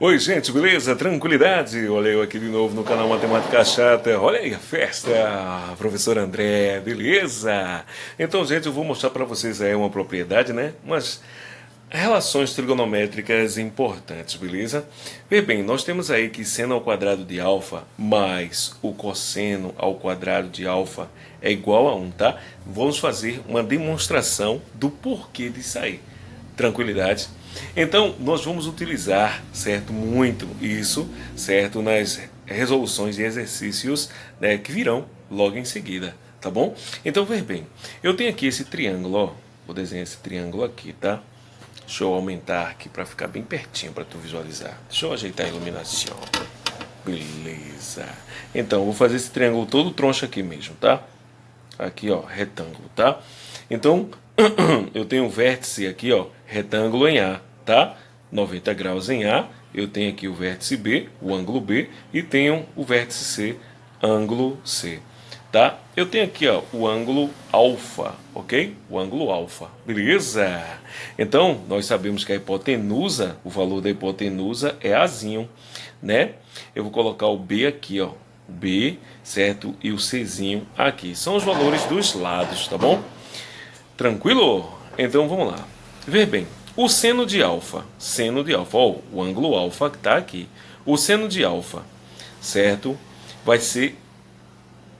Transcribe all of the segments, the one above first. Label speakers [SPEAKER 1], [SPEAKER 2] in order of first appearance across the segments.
[SPEAKER 1] Oi gente, beleza? Tranquilidade? Olha eu aqui de novo no canal Matemática Chata Olha aí a festa, professor André, beleza? Então gente, eu vou mostrar para vocês aí uma propriedade, né? Umas relações trigonométricas importantes, beleza? Vê bem, nós temos aí que seno ao quadrado de alfa mais o cosseno ao quadrado de alfa é igual a 1, tá? Vamos fazer uma demonstração do porquê disso aí. Tranquilidade? Então, nós vamos utilizar, certo, muito isso, certo, nas resoluções de exercícios né, que virão logo em seguida, tá bom? Então, ver bem, eu tenho aqui esse triângulo, ó, vou desenhar esse triângulo aqui, tá? Deixa eu aumentar aqui para ficar bem pertinho para tu visualizar. Deixa eu ajeitar a iluminação. Beleza. Então, vou fazer esse triângulo todo troncho aqui mesmo, tá? Aqui, ó, retângulo, tá? Então, eu tenho um vértice aqui, ó, retângulo em A, tá? 90 graus em A, eu tenho aqui o vértice B, o ângulo B, e tenho o vértice C, ângulo C, tá? Eu tenho aqui, ó, o ângulo alfa, ok? O ângulo alfa, beleza? Então, nós sabemos que a hipotenusa, o valor da hipotenusa é Azinho, né? Eu vou colocar o B aqui, ó, B, certo? E o Czinho aqui. São os valores dos lados, tá bom? Tranquilo? Então, vamos lá. Ver bem, o seno de alfa, seno de alfa, ó, o ângulo alfa que está aqui. O seno de alfa, certo? Vai ser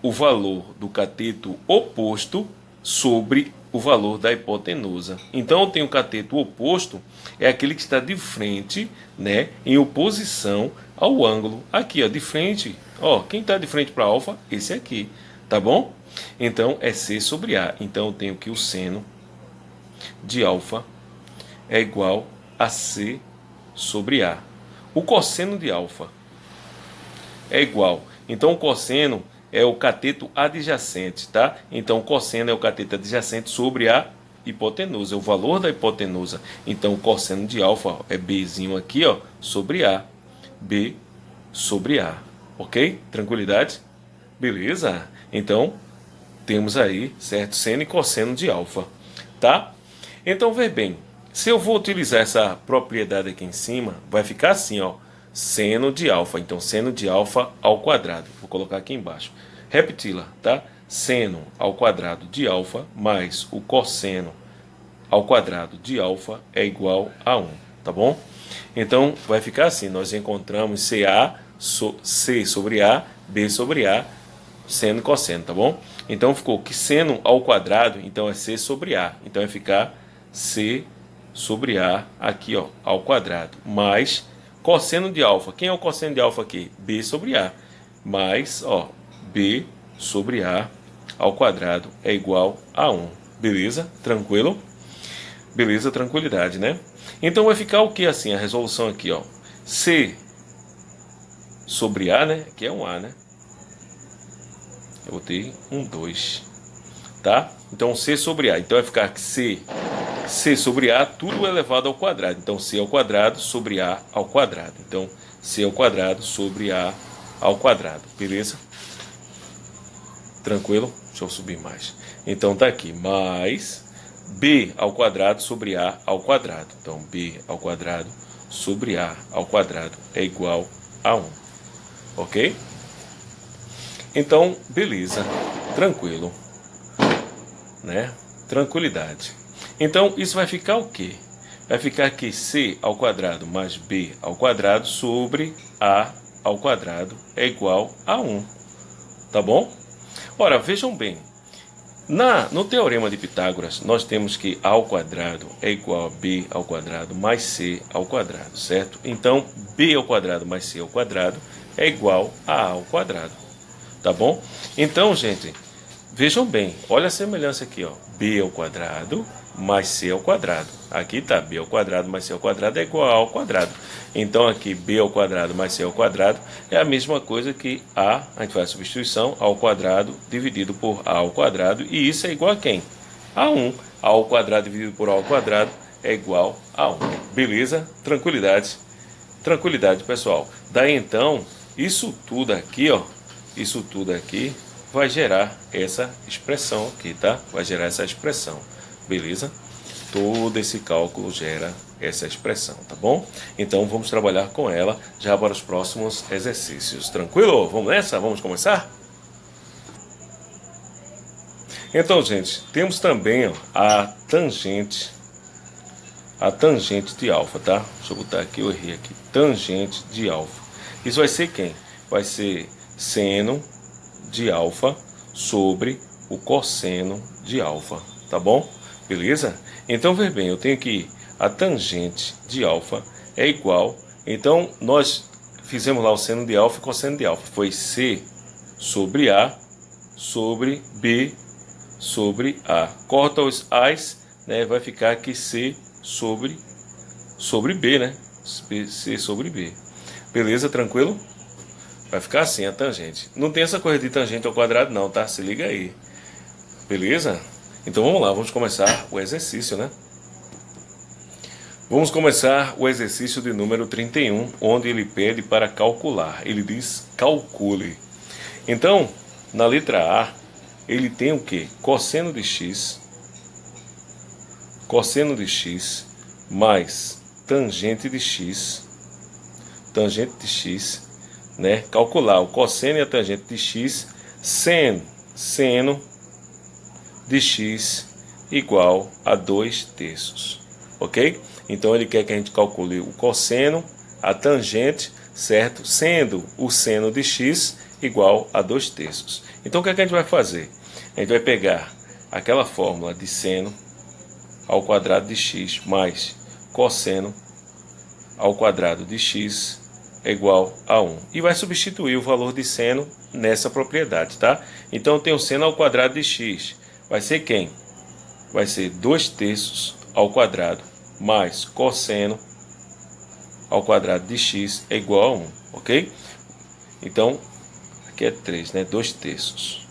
[SPEAKER 1] o valor do cateto oposto sobre o valor da hipotenusa. Então eu tenho o cateto oposto, é aquele que está de frente, né, em oposição ao ângulo. Aqui, ó, de frente, ó, quem está de frente para alfa? Esse aqui, tá bom? Então é C sobre A. Então eu tenho que o seno de alfa é igual a C sobre A. O cosseno de alfa é igual. Então, o cosseno é o cateto adjacente, tá? Então, o cosseno é o cateto adjacente sobre a hipotenusa, é o valor da hipotenusa. Então, o cosseno de alfa é Bzinho aqui, ó, sobre A. B sobre A. Ok? Tranquilidade? Beleza? Então, temos aí, certo? Seno e cosseno de alfa, tá? Então, vê bem, se eu vou utilizar essa propriedade aqui em cima, vai ficar assim, ó, seno de alfa. Então, seno de alfa ao quadrado. Vou colocar aqui embaixo. Repeti-la, tá? Seno ao quadrado de alfa mais o cosseno ao quadrado de alfa é igual a 1, tá bom? Então, vai ficar assim, nós encontramos CA, so, C sobre A, B sobre A, seno e cosseno, tá bom? Então, ficou que seno ao quadrado, então é C sobre A. Então, vai ficar C sobre A aqui ó, ao quadrado, mais cosseno de alfa. Quem é o cosseno de alfa aqui? B sobre A, mais ó, B sobre A ao quadrado é igual a 1. Beleza? Tranquilo? Beleza, tranquilidade, né? Então vai ficar o que assim, a resolução aqui, ó. C sobre A, né? Que é um A, né? Eu botei um 2, tá? Então C sobre A. Então vai ficar que C C sobre A, tudo elevado ao quadrado. Então, C ao quadrado sobre A ao quadrado. Então, C ao quadrado sobre A ao quadrado. Beleza? Tranquilo? Deixa eu subir mais. Então, tá aqui. Mais B ao quadrado sobre A ao quadrado. Então, B ao quadrado sobre A ao quadrado é igual a 1. Ok? Então, beleza. Tranquilo. Né? Tranquilidade. Então, isso vai ficar o quê? Vai ficar que c ao quadrado mais b ao quadrado sobre a ao quadrado é igual a 1. Tá bom? Ora, vejam bem. Na, no teorema de Pitágoras, nós temos que a ao quadrado é igual a b ao quadrado mais c ao quadrado, certo? Então, b ao quadrado mais c ao quadrado é igual a a ao quadrado. Tá bom? Então, gente, vejam bem. Olha a semelhança aqui, ó. b ao quadrado mais c ao quadrado. Aqui está b ao quadrado mais c ao quadrado é igual a ao quadrado. Então aqui b ao quadrado mais c ao quadrado é a mesma coisa que a, a gente faz a substituição, ao quadrado dividido por a ao quadrado. E isso é igual a quem? A 1. a ao quadrado dividido por a ao quadrado é igual a 1. Beleza? Tranquilidade. Tranquilidade, pessoal. Daí então, isso tudo aqui, ó, isso tudo aqui vai gerar essa expressão aqui, tá? Vai gerar essa expressão. Beleza? Todo esse cálculo gera essa expressão, tá bom? Então vamos trabalhar com ela já para os próximos exercícios. Tranquilo? Vamos nessa? Vamos começar? Então, gente, temos também ó, a tangente, a tangente de alfa, tá? Deixa eu botar aqui, eu errei aqui. Tangente de alfa. Isso vai ser quem? Vai ser seno de alfa sobre o cosseno de alfa, tá bom? Beleza? Então, ver bem, eu tenho que a tangente de alfa é igual, então nós fizemos lá o seno de alfa e cosseno de alfa, foi C sobre A sobre B sobre A. Corta os A's, né, vai ficar aqui C sobre, sobre B, né? C sobre B. Beleza, tranquilo? Vai ficar assim a tangente. Não tem essa coisa de tangente ao quadrado não, tá? Se liga aí. Beleza? Então vamos lá, vamos começar o exercício, né? Vamos começar o exercício de número 31, onde ele pede para calcular. Ele diz calcule. Então, na letra A, ele tem o que? Cosseno de x, cosseno de x mais tangente de x, tangente de x, né? Calcular o cosseno e a tangente de x, seno, seno de x igual a 2 terços, ok? Então ele quer que a gente calcule o cosseno, a tangente, certo? Sendo o seno de x igual a 2 terços. Então o que, é que a gente vai fazer? A gente vai pegar aquela fórmula de seno ao quadrado de x mais cosseno ao quadrado de x é igual a 1. E vai substituir o valor de seno nessa propriedade, tá? Então eu tenho seno ao quadrado de x. Vai ser quem? Vai ser 2 terços ao quadrado mais cosseno ao quadrado de x é igual a 1, ok? Então, aqui é 3, né? 2 terços.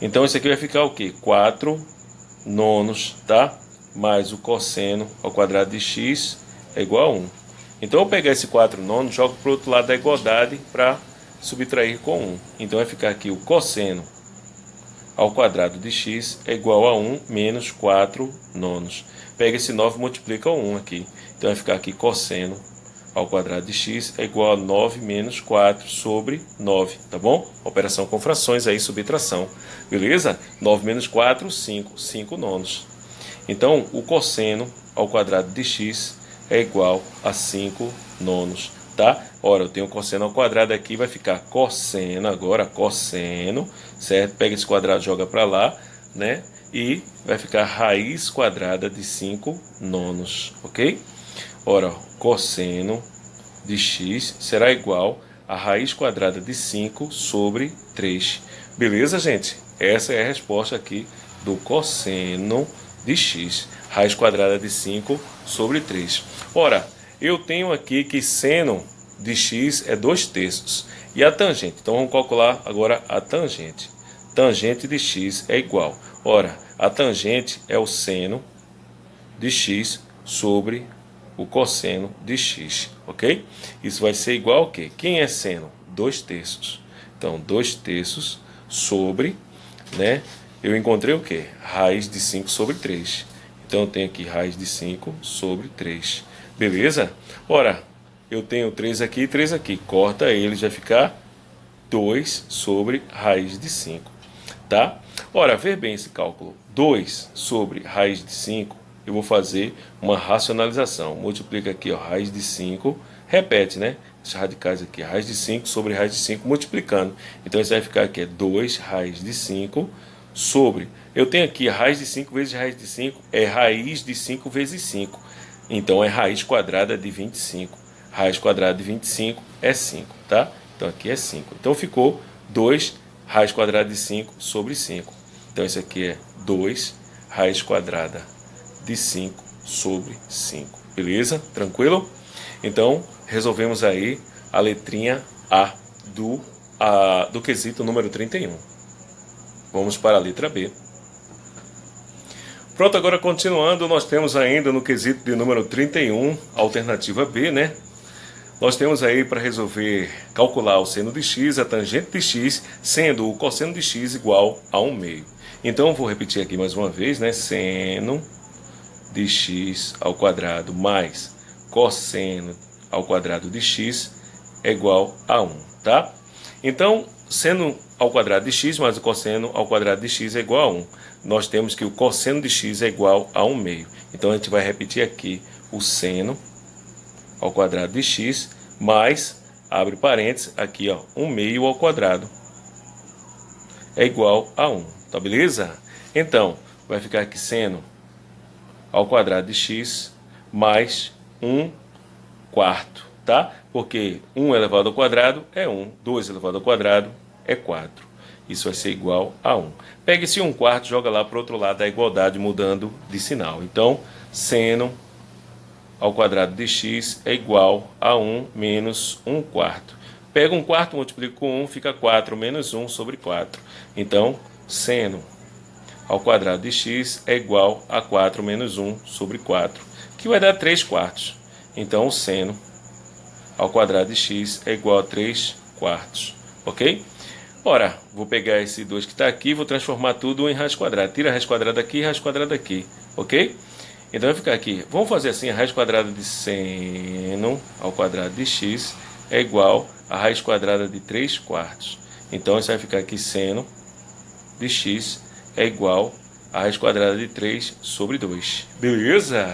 [SPEAKER 1] Então, isso aqui vai ficar o quê? 4 nonos, tá? Mais o cosseno ao quadrado de x é igual a 1. Então, eu pegar esse 4 nonos, jogo para o outro lado da igualdade para subtrair com 1. Então, vai ficar aqui o cosseno ao quadrado de x é igual a 1 menos 4 nonos. Pega esse 9 e multiplica o 1 aqui. Então, vai ficar aqui cosseno ao quadrado de x é igual a 9 menos 4 sobre 9, tá bom? Operação com frações aí, subtração. Beleza? 9 menos 4, 5. 5 nonos. Então, o cosseno ao quadrado de x é igual a 5 nonos, tá? Ora, eu tenho cosseno ao quadrado aqui, vai ficar cosseno agora, cosseno, certo? Pega esse quadrado, joga para lá, né? E vai ficar raiz quadrada de 5 nonos, ok? Ora, cosseno de x será igual a raiz quadrada de 5 sobre 3. Beleza, gente? Essa é a resposta aqui do cosseno de x. Raiz quadrada de 5 sobre 3. Ora, eu tenho aqui que seno de x é 2 terços. E a tangente? Então vamos calcular agora a tangente. Tangente de x é igual. Ora, a tangente é o seno de x sobre o cosseno de x, ok? Isso vai ser igual ao quê? Quem é seno? 2 terços. Então, 2 terços sobre né? Eu encontrei o que? Raiz de 5 sobre 3. Então eu tenho aqui raiz de 5 sobre 3. Beleza? Ora, eu tenho 3 aqui e 3 aqui. Corta ele, já ficar 2 sobre raiz de 5. Tá? Ora, ver bem esse cálculo. 2 sobre raiz de 5, eu vou fazer uma racionalização. Multiplica aqui, ó, raiz de 5. Repete, né? Esses radicais aqui, raiz de 5 sobre raiz de 5, multiplicando. Então, isso vai ficar aqui, é 2 raiz de 5 sobre... Eu tenho aqui raiz de 5 vezes raiz de 5, é raiz de 5 vezes 5. Então, é raiz quadrada de 25. Raiz quadrada de 25 é 5, tá? Então, aqui é 5. Então, ficou 2 raiz quadrada de 5 sobre 5. Então, isso aqui é 2 raiz quadrada de 5 sobre 5. Beleza? Tranquilo? Então, resolvemos aí a letrinha A do, a, do quesito número 31. Vamos para a letra B. Pronto, agora continuando, nós temos ainda no quesito de número 31, alternativa B, né? Nós temos aí para resolver calcular o seno de x, a tangente de x, sendo o cosseno de x igual a 1 meio. Então, vou repetir aqui mais uma vez, né? Seno de x ao quadrado mais cosseno ao quadrado de x é igual a 1, tá? Então, seno ao quadrado de x mais o cosseno ao quadrado de x é igual a 1. Nós temos que o cosseno de x é igual a 1 meio. Então, a gente vai repetir aqui o seno ao quadrado de x mais, abre parênteses, aqui ó, 1 meio ao quadrado é igual a 1, tá beleza? Então, vai ficar aqui seno ao quadrado de x mais 1 quarto, tá? Porque 1 elevado ao quadrado é 1, 2 elevado ao quadrado é 4. Isso vai ser igual a 1. Pega esse 1 quarto e joga lá para o outro lado da igualdade, mudando de sinal. Então, seno ao quadrado de x é igual a 1 menos 1 quarto. Pega 1 quarto, multiplica com 1, fica 4 menos 1 sobre 4. Então, seno ao quadrado de x é igual a 4 menos 1 sobre 4, que vai dar 3 quartos. Então, o seno ao quadrado de x é igual a 3 quartos, ok? Ora, vou pegar esse 2 que está aqui vou transformar tudo em raiz quadrada. Tira a raiz quadrada aqui e raiz quadrada aqui, ok? Então vai ficar aqui, vamos fazer assim, a raiz quadrada de seno ao quadrado de x é igual a raiz quadrada de 3 quartos. Então isso vai ficar aqui seno de x é igual a raiz quadrada de 3 sobre 2. Beleza?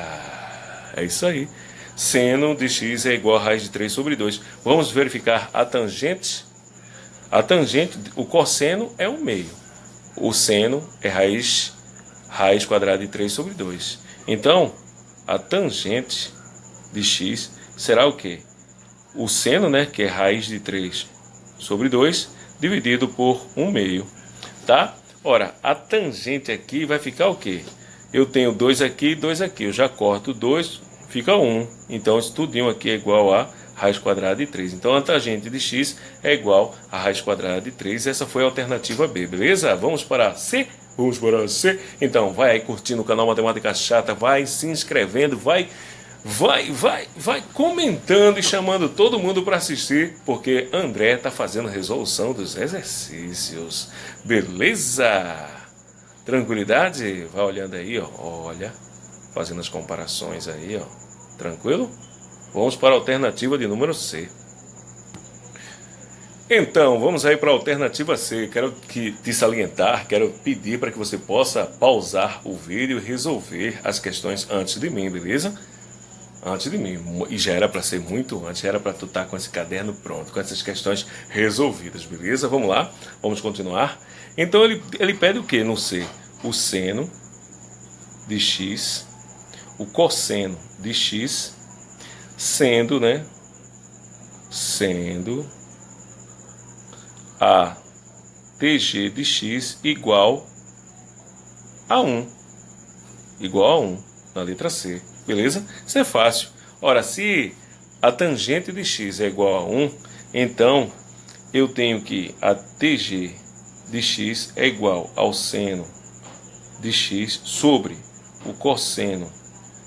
[SPEAKER 1] É isso aí. Seno de x é igual a raiz de 3 sobre 2. Vamos verificar a tangente. A tangente, o cosseno é 1 meio. O seno é raiz, raiz quadrada de 3 sobre 2. Então, a tangente de x será o quê? O seno, né, que é raiz de 3 sobre 2, dividido por 1 meio, tá? Ora, a tangente aqui vai ficar o quê? Eu tenho 2 aqui e 2 aqui, eu já corto 2, fica 1. Então, isso tudinho aqui é igual a raiz quadrada de 3. Então, a tangente de x é igual a raiz quadrada de 3. Essa foi a alternativa B, beleza? Vamos para C? Vamos para você? Então, vai aí curtindo o canal Matemática Chata, vai se inscrevendo, vai, vai, vai, vai comentando e chamando todo mundo para assistir, porque André está fazendo resolução dos exercícios. Beleza? Tranquilidade? Vai olhando aí, ó. Olha, fazendo as comparações aí, ó. Tranquilo? Vamos para a alternativa de número C. Então, vamos aí para a alternativa C. Quero que te salientar, quero pedir para que você possa pausar o vídeo e resolver as questões antes de mim, beleza? Antes de mim. E já era para ser muito antes, já era para tu estar tá com esse caderno pronto, com essas questões resolvidas, beleza? Vamos lá, vamos continuar. Então, ele, ele pede o que no C? O seno de x, o cosseno de x, sendo, né? Sendo a tg de x igual a 1. Igual a 1, na letra C. Beleza? Isso é fácil. Ora, se a tangente de x é igual a 1, então eu tenho que a tg de x é igual ao seno de x sobre o cosseno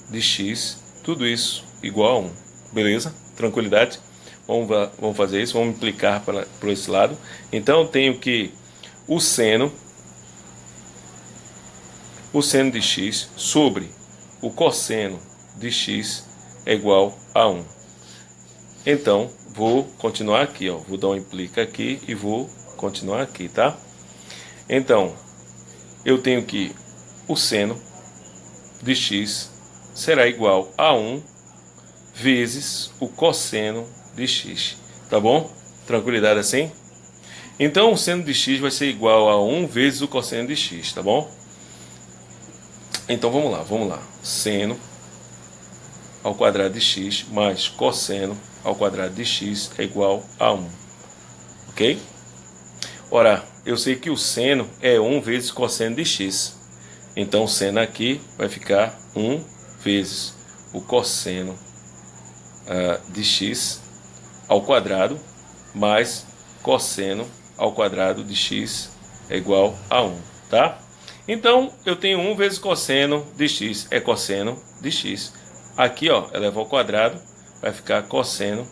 [SPEAKER 1] de x, tudo isso igual a 1. Beleza? Tranquilidade? Vamos, vamos fazer isso, vamos implicar para, esse lado. Então eu tenho que o seno, o seno de x sobre o cosseno de x é igual a 1. Então, vou continuar aqui, ó. Vou dar um implica aqui e vou continuar aqui, tá? Então, eu tenho que o seno de x será igual a 1 vezes o cosseno de x, tá bom? Tranquilidade assim? Então o seno de x vai ser igual a 1 vezes o cosseno de x, tá bom? Então vamos lá, vamos lá. Seno ao quadrado de x mais cosseno ao quadrado de x é igual a 1. Ok? Ora, eu sei que o seno é 1 vezes cosseno de x. Então seno aqui vai ficar 1 vezes o cosseno uh, de x ao quadrado mais cosseno ao quadrado de x é igual a 1, tá? Então, eu tenho 1 vezes cosseno de x, é cosseno de x. Aqui, ó, eleva ao quadrado, vai ficar cosseno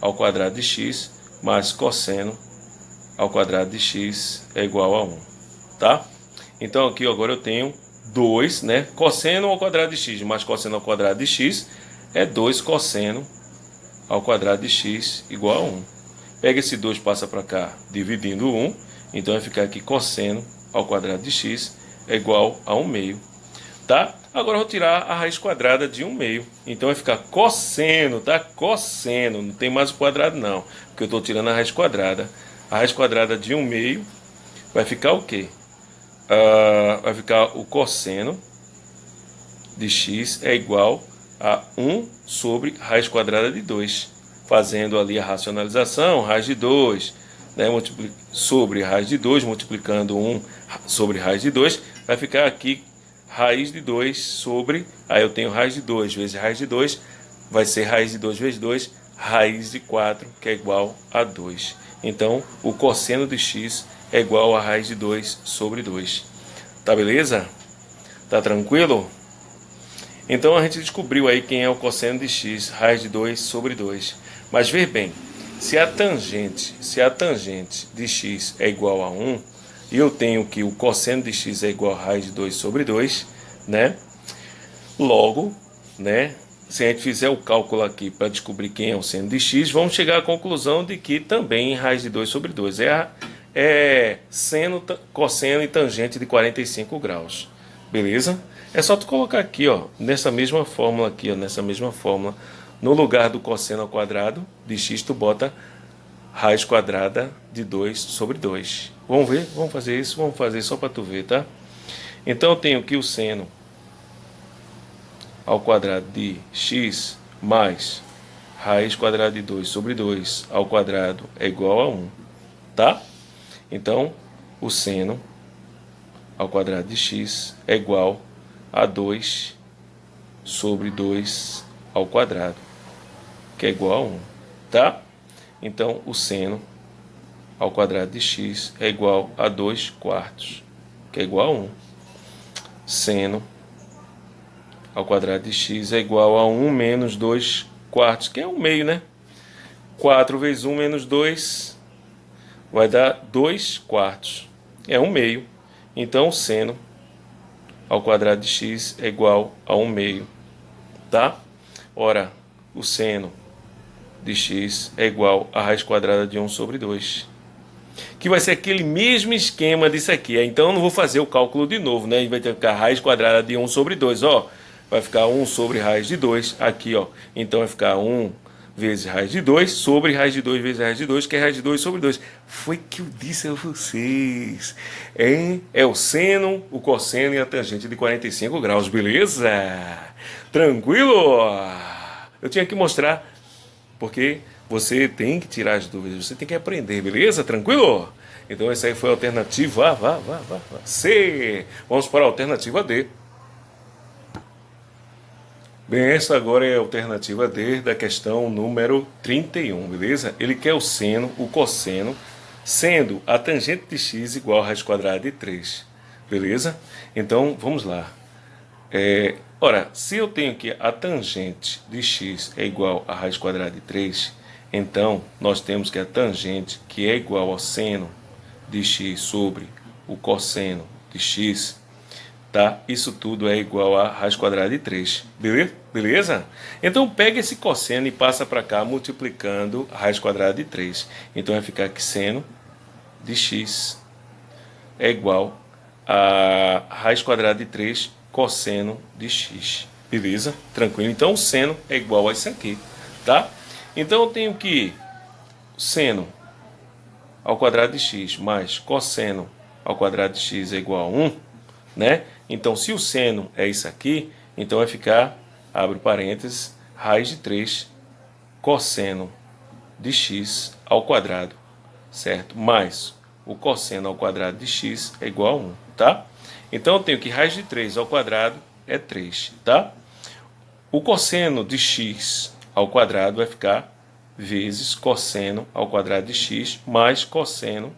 [SPEAKER 1] ao quadrado de x, mais cosseno ao quadrado de x é igual a 1, tá? Então, aqui agora eu tenho 2, né? Cosseno ao quadrado de x mais cosseno ao quadrado de x é 2 cosseno ao quadrado de x igual a 1. Pega esse 2 passa para cá dividindo 1, então vai ficar aqui cosseno ao quadrado de x é igual a 1 meio, tá? Agora eu vou tirar a raiz quadrada de 1 meio, então vai ficar cosseno, tá? Cosseno, não tem mais o quadrado não, porque eu estou tirando a raiz quadrada. A raiz quadrada de 1 meio vai ficar o quê? Uh, vai ficar o cosseno de x é igual a 1 sobre raiz quadrada de 2. Fazendo ali a racionalização, raiz de 2 né, sobre raiz de 2, multiplicando 1 sobre raiz de 2, vai ficar aqui raiz de 2 sobre, aí eu tenho raiz de 2 vezes raiz de 2, vai ser raiz de 2 vezes 2, raiz de 4, que é igual a 2. Então, o cosseno de x é igual a raiz de 2 sobre 2. Tá beleza? Tá tranquilo? Então a gente descobriu aí quem é o cosseno de x, raiz de 2 sobre 2. Mas ver bem, se a tangente, se a tangente de x é igual a 1, e eu tenho que o cosseno de x é igual a raiz de 2 sobre 2, né? Logo, né, se a gente fizer o cálculo aqui para descobrir quem é o seno de x, vamos chegar à conclusão de que também raiz de 2 sobre 2 é a é seno, cosseno e tangente de 45 graus. Beleza? É só tu colocar aqui, ó, nessa mesma fórmula aqui, ó, nessa mesma fórmula, no lugar do cosseno ao quadrado de x, tu bota raiz quadrada de 2 sobre 2. Vamos ver? Vamos fazer isso? Vamos fazer só para tu ver, tá? Então eu tenho aqui o seno ao quadrado de x mais raiz quadrada de 2 sobre 2 ao quadrado é igual a 1, tá? Então, o seno ao quadrado de x é igual a 2 sobre 2 ao quadrado, que é igual a 1, tá? Então, o seno ao quadrado de x é igual a 2 quartos, que é igual a 1. Seno ao quadrado de x é igual a 1 menos 2 quartos, que é 1 meio, né? 4 vezes 1 menos 2 vai dar 2 quartos. É 1 meio. Então, o seno ao quadrado de x é igual a 1 meio. Tá? Ora, o seno de x é igual a raiz quadrada de 1 sobre 2. Que vai ser aquele mesmo esquema disso aqui. Então, eu não vou fazer o cálculo de novo, né? A gente vai ter que ficar raiz quadrada de 1 sobre 2, ó. Vai ficar 1 sobre raiz de 2 aqui, ó. Então, vai ficar 1 vezes raiz de 2 sobre raiz de 2 vezes raiz de 2, que é raiz de 2 sobre 2. Foi que eu disse a vocês. Hein? É o seno, o cosseno e a tangente de 45 graus, beleza? Tranquilo? Eu tinha que mostrar, porque você tem que tirar as dúvidas, você tem que aprender, beleza? Tranquilo? Então essa aí foi a alternativa vá, vá, vá, vá. C. Vamos para a alternativa D. Bem, essa agora é a alternativa D da questão número 31, beleza? Ele quer o seno, o cosseno, sendo a tangente de x igual a raiz quadrada de 3, beleza? Então, vamos lá. É, ora, se eu tenho que a tangente de x é igual a raiz quadrada de 3, então nós temos que a tangente, que é igual ao seno de x sobre o cosseno de x, tá? Isso tudo é igual a raiz quadrada de 3, beleza? beleza? Então pega esse cosseno e passa para cá multiplicando a raiz quadrada de 3. Então vai ficar que seno de x é igual a raiz quadrada de 3 cosseno de x, beleza? Tranquilo? Então o seno é igual a isso aqui, tá? Então eu tenho que seno ao quadrado de x mais cosseno ao quadrado de x é igual a 1, né? Então, se o seno é isso aqui, então vai ficar, abre parênteses, raiz de 3 cosseno de x ao quadrado, certo? Mais o cosseno ao quadrado de x é igual a 1, tá? Então, eu tenho que raiz de 3 ao quadrado é 3, tá? O cosseno de x ao quadrado vai ficar vezes cosseno ao quadrado de x mais cosseno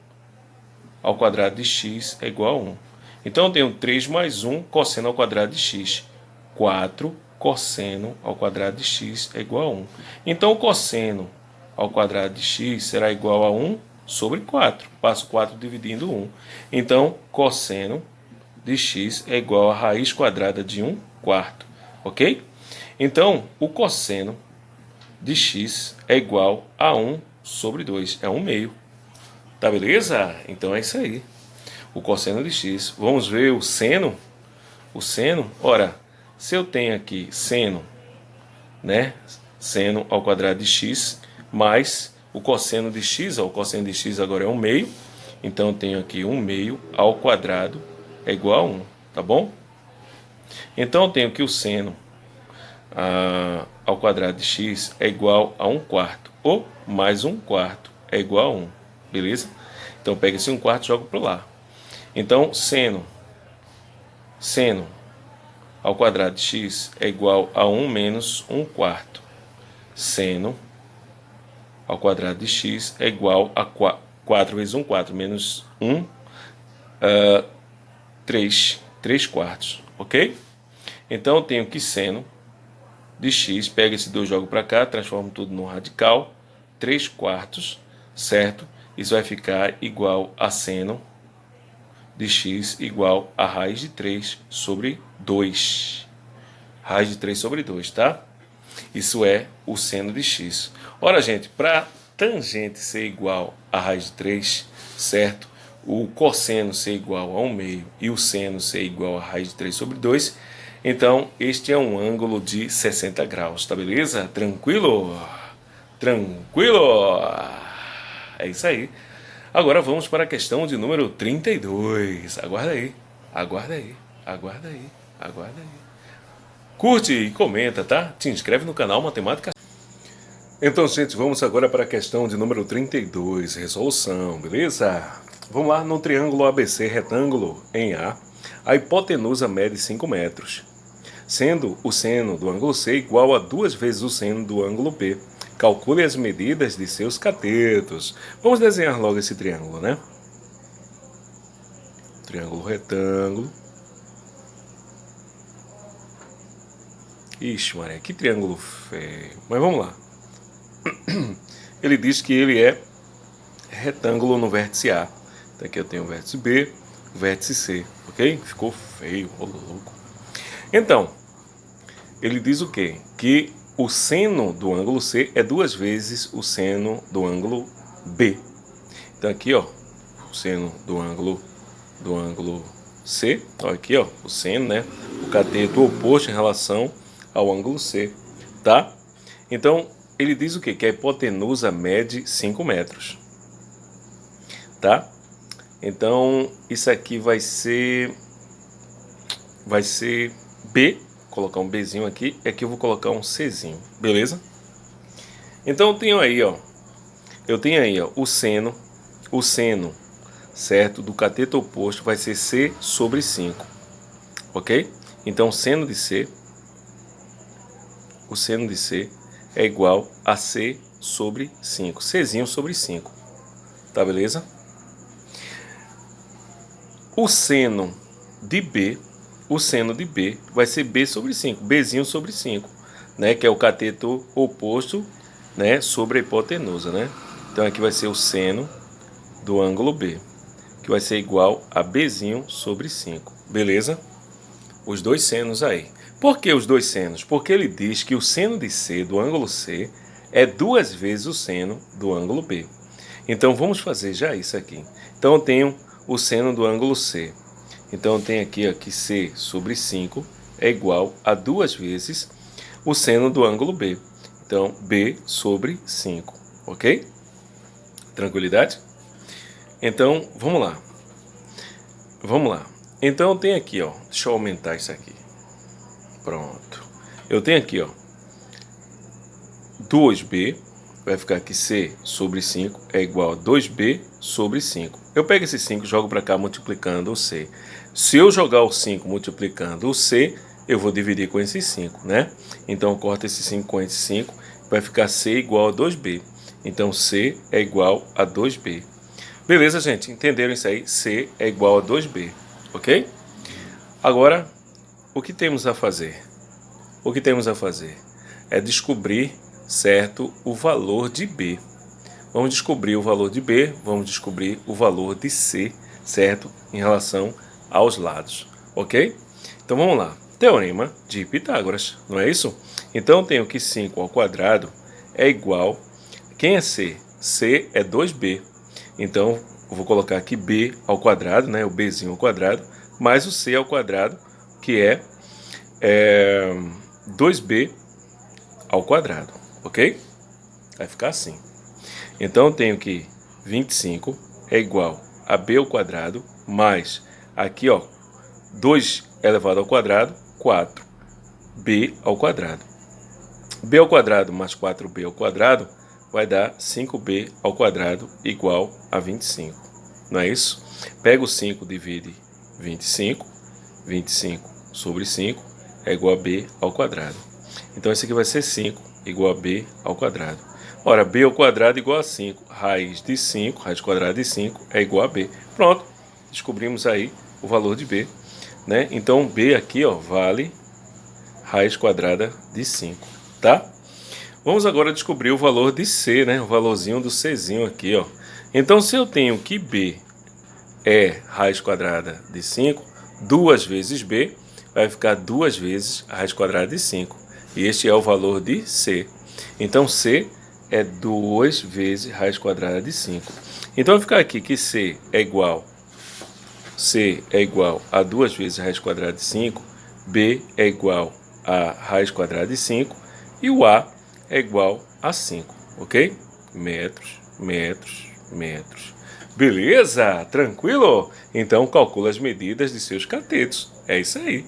[SPEAKER 1] ao quadrado de x é igual a 1. Então eu tenho 3 mais 1 cosseno ao quadrado de x. 4 cosseno ao quadrado de x é igual a 1. Então o cosseno ao quadrado de x será igual a 1 sobre 4. Passo 4 dividindo 1. Então cosseno de x é igual a raiz quadrada de 1 quarto, ok? Então, o cosseno de x é igual a 1 sobre 2, é 1 meio. Tá beleza? Então é isso aí. O cosseno de x. Vamos ver o seno. O seno, ora, se eu tenho aqui seno, né? Seno ao quadrado de x, mais o cosseno de x, ó, o cosseno de x agora é 1 meio. Então eu tenho aqui 1 meio ao quadrado é igual a 1, tá bom? Então eu tenho que o seno a, ao quadrado de x é igual a 1 quarto, ou mais 1 quarto é igual a 1, beleza? Então pega esse 1 quarto e joga para lá. Então seno, seno ao quadrado de x é igual a 1 menos 1 quarto. Seno ao quadrado de x é igual a 4, vezes 1 quarto menos 1, uh, 3, 3 quartos, ok? Então eu tenho que seno de x, pega esse 2, joga para cá, transforma tudo num radical, 3 quartos, certo? Isso vai ficar igual a seno de x igual a raiz de 3 sobre 2. Raiz de 3 sobre 2, tá? Isso é o seno de x. Ora, gente, para tangente ser igual a raiz de 3, certo? O cosseno ser igual a 1 meio e o seno ser igual a raiz de 3 sobre 2, então este é um ângulo de 60 graus, tá beleza? Tranquilo? Tranquilo? É isso aí. Agora vamos para a questão de número 32. Aguarda aí, aguarda aí, aguarda aí, aguarda aí. Curte e comenta, tá? Te inscreve no canal Matemática. Então, gente, vamos agora para a questão de número 32, resolução, beleza? Vamos lá, no triângulo ABC retângulo em A, a hipotenusa mede 5 metros, sendo o seno do ângulo C igual a duas vezes o seno do ângulo B. Calcule as medidas de seus catetos. Vamos desenhar logo esse triângulo, né? Triângulo retângulo. Ixi, Maria, que triângulo feio. Mas vamos lá. Ele diz que ele é retângulo no vértice A. Então aqui eu tenho o vértice B, o vértice C, ok? Ficou feio, ô louco. Então, ele diz o quê? Que o seno do ângulo C é duas vezes o seno do ângulo B. Então aqui, ó, o seno do ângulo do ângulo C, ó, aqui, ó, o seno, né? O cateto oposto em relação ao ângulo C, tá? Então, ele diz o quê? Que a hipotenusa mede 5 metros, tá? Então, isso aqui vai ser vai ser B colocar um Bzinho aqui, e aqui eu vou colocar um Czinho, beleza? Então eu tenho aí, ó, eu tenho aí, ó, o seno, o seno, certo, do cateto oposto vai ser C sobre 5, ok? Então seno de C, o seno de C é igual a C sobre 5, Czinho sobre 5, tá beleza? O seno de B o seno de B vai ser B sobre 5, Bzinho sobre 5, né? Que é o cateto oposto, né? Sobre a hipotenusa, né? Então aqui vai ser o seno do ângulo B, que vai ser igual a Bzinho sobre 5, beleza? Os dois senos aí. Por que os dois senos? Porque ele diz que o seno de C do ângulo C é duas vezes o seno do ângulo B. Então vamos fazer já isso aqui. Então eu tenho o seno do ângulo C então tem aqui ó, que C sobre 5 é igual a duas vezes o seno do ângulo B. Então, B sobre 5, ok? Tranquilidade? Então, vamos lá. Vamos lá. Então, tem aqui, ó. Deixa eu aumentar isso aqui. Pronto. Eu tenho aqui, ó. 2B. Vai ficar aqui C sobre 5 é igual a 2B sobre 5. Eu pego esse 5 e jogo para cá multiplicando o C. Se eu jogar o 5 multiplicando o C, eu vou dividir com esse 5, né? Então, corta esse 5 com esse 5, vai ficar C igual a 2B. Então, C é igual a 2B. Beleza, gente? Entenderam isso aí? C é igual a 2B, ok? Agora, o que temos a fazer? O que temos a fazer? É descobrir, certo, o valor de B. Vamos descobrir o valor de B, vamos descobrir o valor de C, certo? Em relação a aos lados. Ok? Então vamos lá. Teorema de Pitágoras, não é isso? Então eu tenho que 5 ao quadrado é igual... Quem é C? C é 2B. Então vou colocar aqui B ao quadrado, né? O Bzinho ao quadrado, mais o C ao quadrado, que é, é 2B ao quadrado, ok? Vai ficar assim. Então eu tenho que 25 é igual a b ao quadrado mais aqui, ó, 2 elevado ao quadrado, 4b ao quadrado. b ao quadrado mais 4b ao quadrado vai dar 5b ao quadrado igual a 25. Não é isso? Pega o 5, divide 25. 25 sobre 5 é igual a b ao quadrado. Então, esse aqui vai ser 5 igual a b ao quadrado. Ora, b ao quadrado igual a 5. Raiz de 5, raiz quadrada de 5 é igual a b. Pronto, descobrimos aí o valor de b. Né? Então, b aqui ó, vale raiz quadrada de 5. Tá? Vamos agora descobrir o valor de c, né? o valorzinho do czinho aqui. Ó. Então, se eu tenho que b é raiz quadrada de 5, duas vezes b vai ficar duas vezes raiz quadrada de 5. E este é o valor de c. Então, c é 2 vezes raiz quadrada de 5. Então, vai ficar aqui que c é igual c é igual a 2 vezes raiz quadrada de 5, b é igual a raiz quadrada de 5 e o a é igual a 5, ok? Metros, metros, metros. Beleza? Tranquilo? Então calcula as medidas de seus catetos. É isso aí.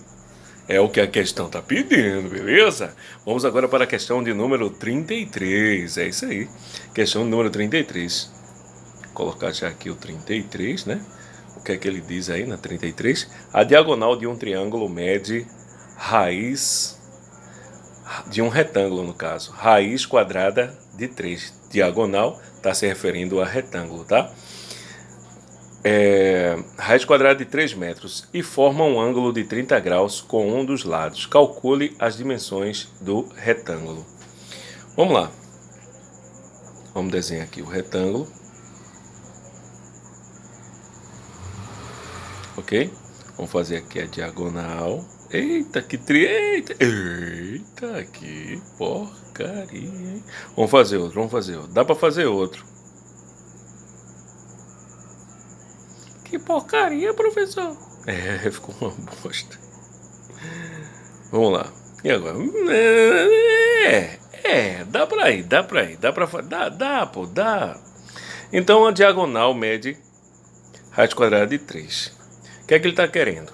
[SPEAKER 1] É o que a questão está pedindo, beleza? Vamos agora para a questão de número 33. É isso aí. Questão número 33. Vou colocar já aqui o 33, né? Que é que ele diz aí na 33? A diagonal de um triângulo mede raiz de um retângulo, no caso. Raiz quadrada de 3. Diagonal está se referindo a retângulo, tá? é, raiz quadrada de 3 metros e forma um ângulo de 30 graus com um dos lados. Calcule as dimensões do retângulo. Vamos lá. Vamos desenhar aqui o retângulo. Ok? Vamos fazer aqui a diagonal. Eita, que tri... Eita, eita, que porcaria, hein? Vamos fazer outro, vamos fazer outro. Dá para fazer outro. Que porcaria, professor. É, ficou uma bosta. Vamos lá. E agora? É, é, dá pra ir, dá pra ir, dá pra dá, dá, pô, dá. Então a diagonal mede raiz quadrada de 3. Que é que ele está querendo?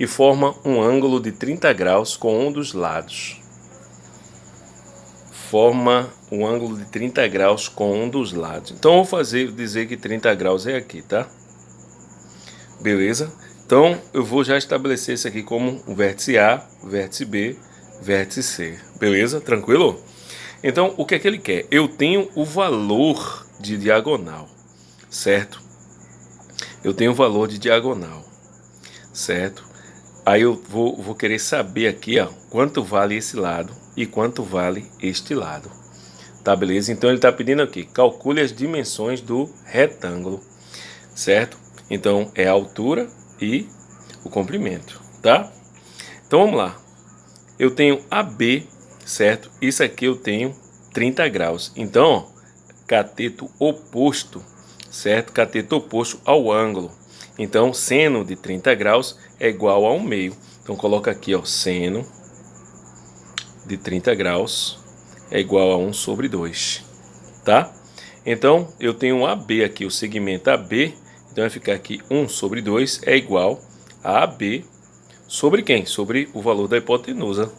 [SPEAKER 1] E forma um ângulo de 30 graus com um dos lados. Forma um ângulo de 30 graus com um dos lados. Então eu vou fazer, dizer que 30 graus é aqui, tá? Beleza? Então, eu vou já estabelecer isso aqui como um vértice A, vértice B, vértice C. Beleza? Tranquilo? Então, o que é que ele quer? Eu tenho o valor de diagonal, certo? Eu tenho o valor de diagonal, certo? Aí eu vou, vou querer saber aqui, ó, quanto vale esse lado e quanto vale este lado. Tá, beleza? Então, ele está pedindo aqui, calcule as dimensões do retângulo, certo? Então, é a altura e o comprimento, tá? Então, vamos lá. Eu tenho AB, certo? Isso aqui eu tenho 30 graus. Então, ó, cateto oposto, certo? Cateto oposto ao ângulo. Então, seno de 30 graus é igual a 1 meio. Então, coloca aqui, ó, seno de 30 graus é igual a 1 sobre 2, tá? Então, eu tenho AB aqui, o segmento AB então vai ficar aqui 1 sobre 2 é igual a AB sobre quem? Sobre o valor da hipotenusa.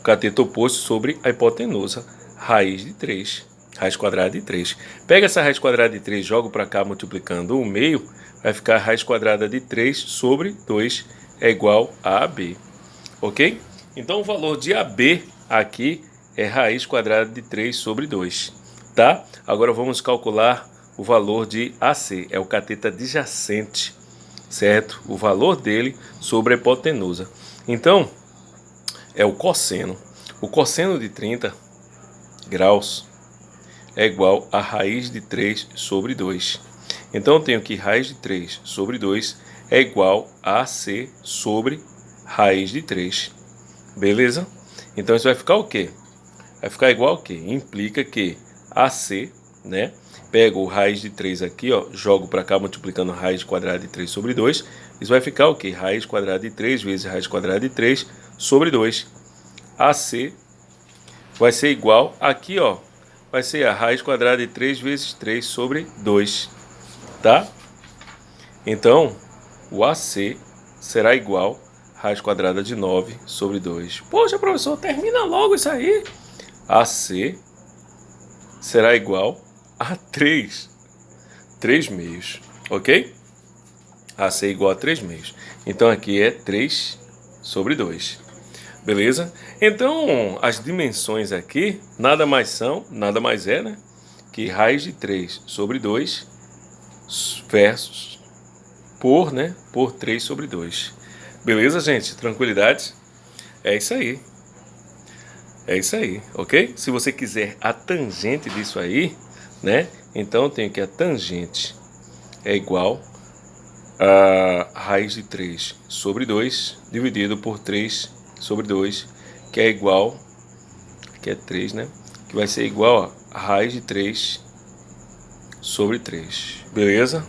[SPEAKER 1] O cateto oposto sobre a hipotenusa. Raiz de 3. Raiz quadrada de 3. Pega essa raiz quadrada de 3, joga para cá multiplicando o meio. Vai ficar raiz quadrada de 3 sobre 2 é igual a AB. Ok? Então o valor de AB aqui é raiz quadrada de 3 sobre 2. Tá? Agora vamos calcular o valor de AC, é o cateto adjacente, certo? O valor dele sobre a hipotenusa. Então, é o cosseno. O cosseno de 30 graus é igual a raiz de 3 sobre 2. Então, eu tenho que raiz de 3 sobre 2 é igual a AC sobre raiz de 3. Beleza? Então isso vai ficar o quê? Vai ficar igual o quê? Implica que AC, né? Pego o raiz de 3 aqui, ó, jogo para cá multiplicando raiz quadrada de 3 sobre 2. Isso vai ficar o quê? Raiz quadrada de 3 vezes raiz quadrada de 3 sobre 2. AC vai ser igual aqui, ó, vai ser a raiz quadrada de 3 vezes 3 sobre 2, tá? Então, o AC será igual a raiz quadrada de 9 sobre 2. Poxa, professor, termina logo isso aí. AC será igual a 3. 3 meios, ok? AC igual a 3 meios. Então aqui é 3 sobre 2. Beleza? Então, as dimensões aqui nada mais são, nada mais é, né? Que raiz de 3 sobre 2 versus por, né? Por 3 sobre 2. Beleza, gente? Tranquilidade? É isso aí. É isso aí, ok? Se você quiser a tangente disso aí, né? Então eu tenho que a tangente é igual a raiz de 3 sobre 2 dividido por 3 sobre 2, que é igual, que é 3, né? Que vai ser igual a raiz de 3 sobre 3. Beleza?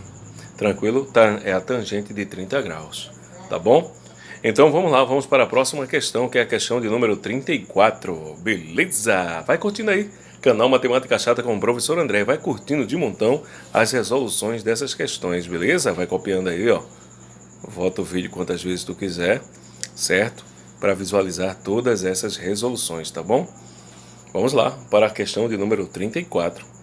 [SPEAKER 1] Tranquilo? Tá, é a tangente de 30 graus. Tá bom? Então vamos lá, vamos para a próxima questão, que é a questão de número 34. Beleza? Vai curtindo aí. Canal Matemática Chata com o professor André. Vai curtindo de montão as resoluções dessas questões, beleza? Vai copiando aí, ó. Volta o vídeo quantas vezes tu quiser, certo? para visualizar todas essas resoluções, tá bom? Vamos lá para a questão de número 34.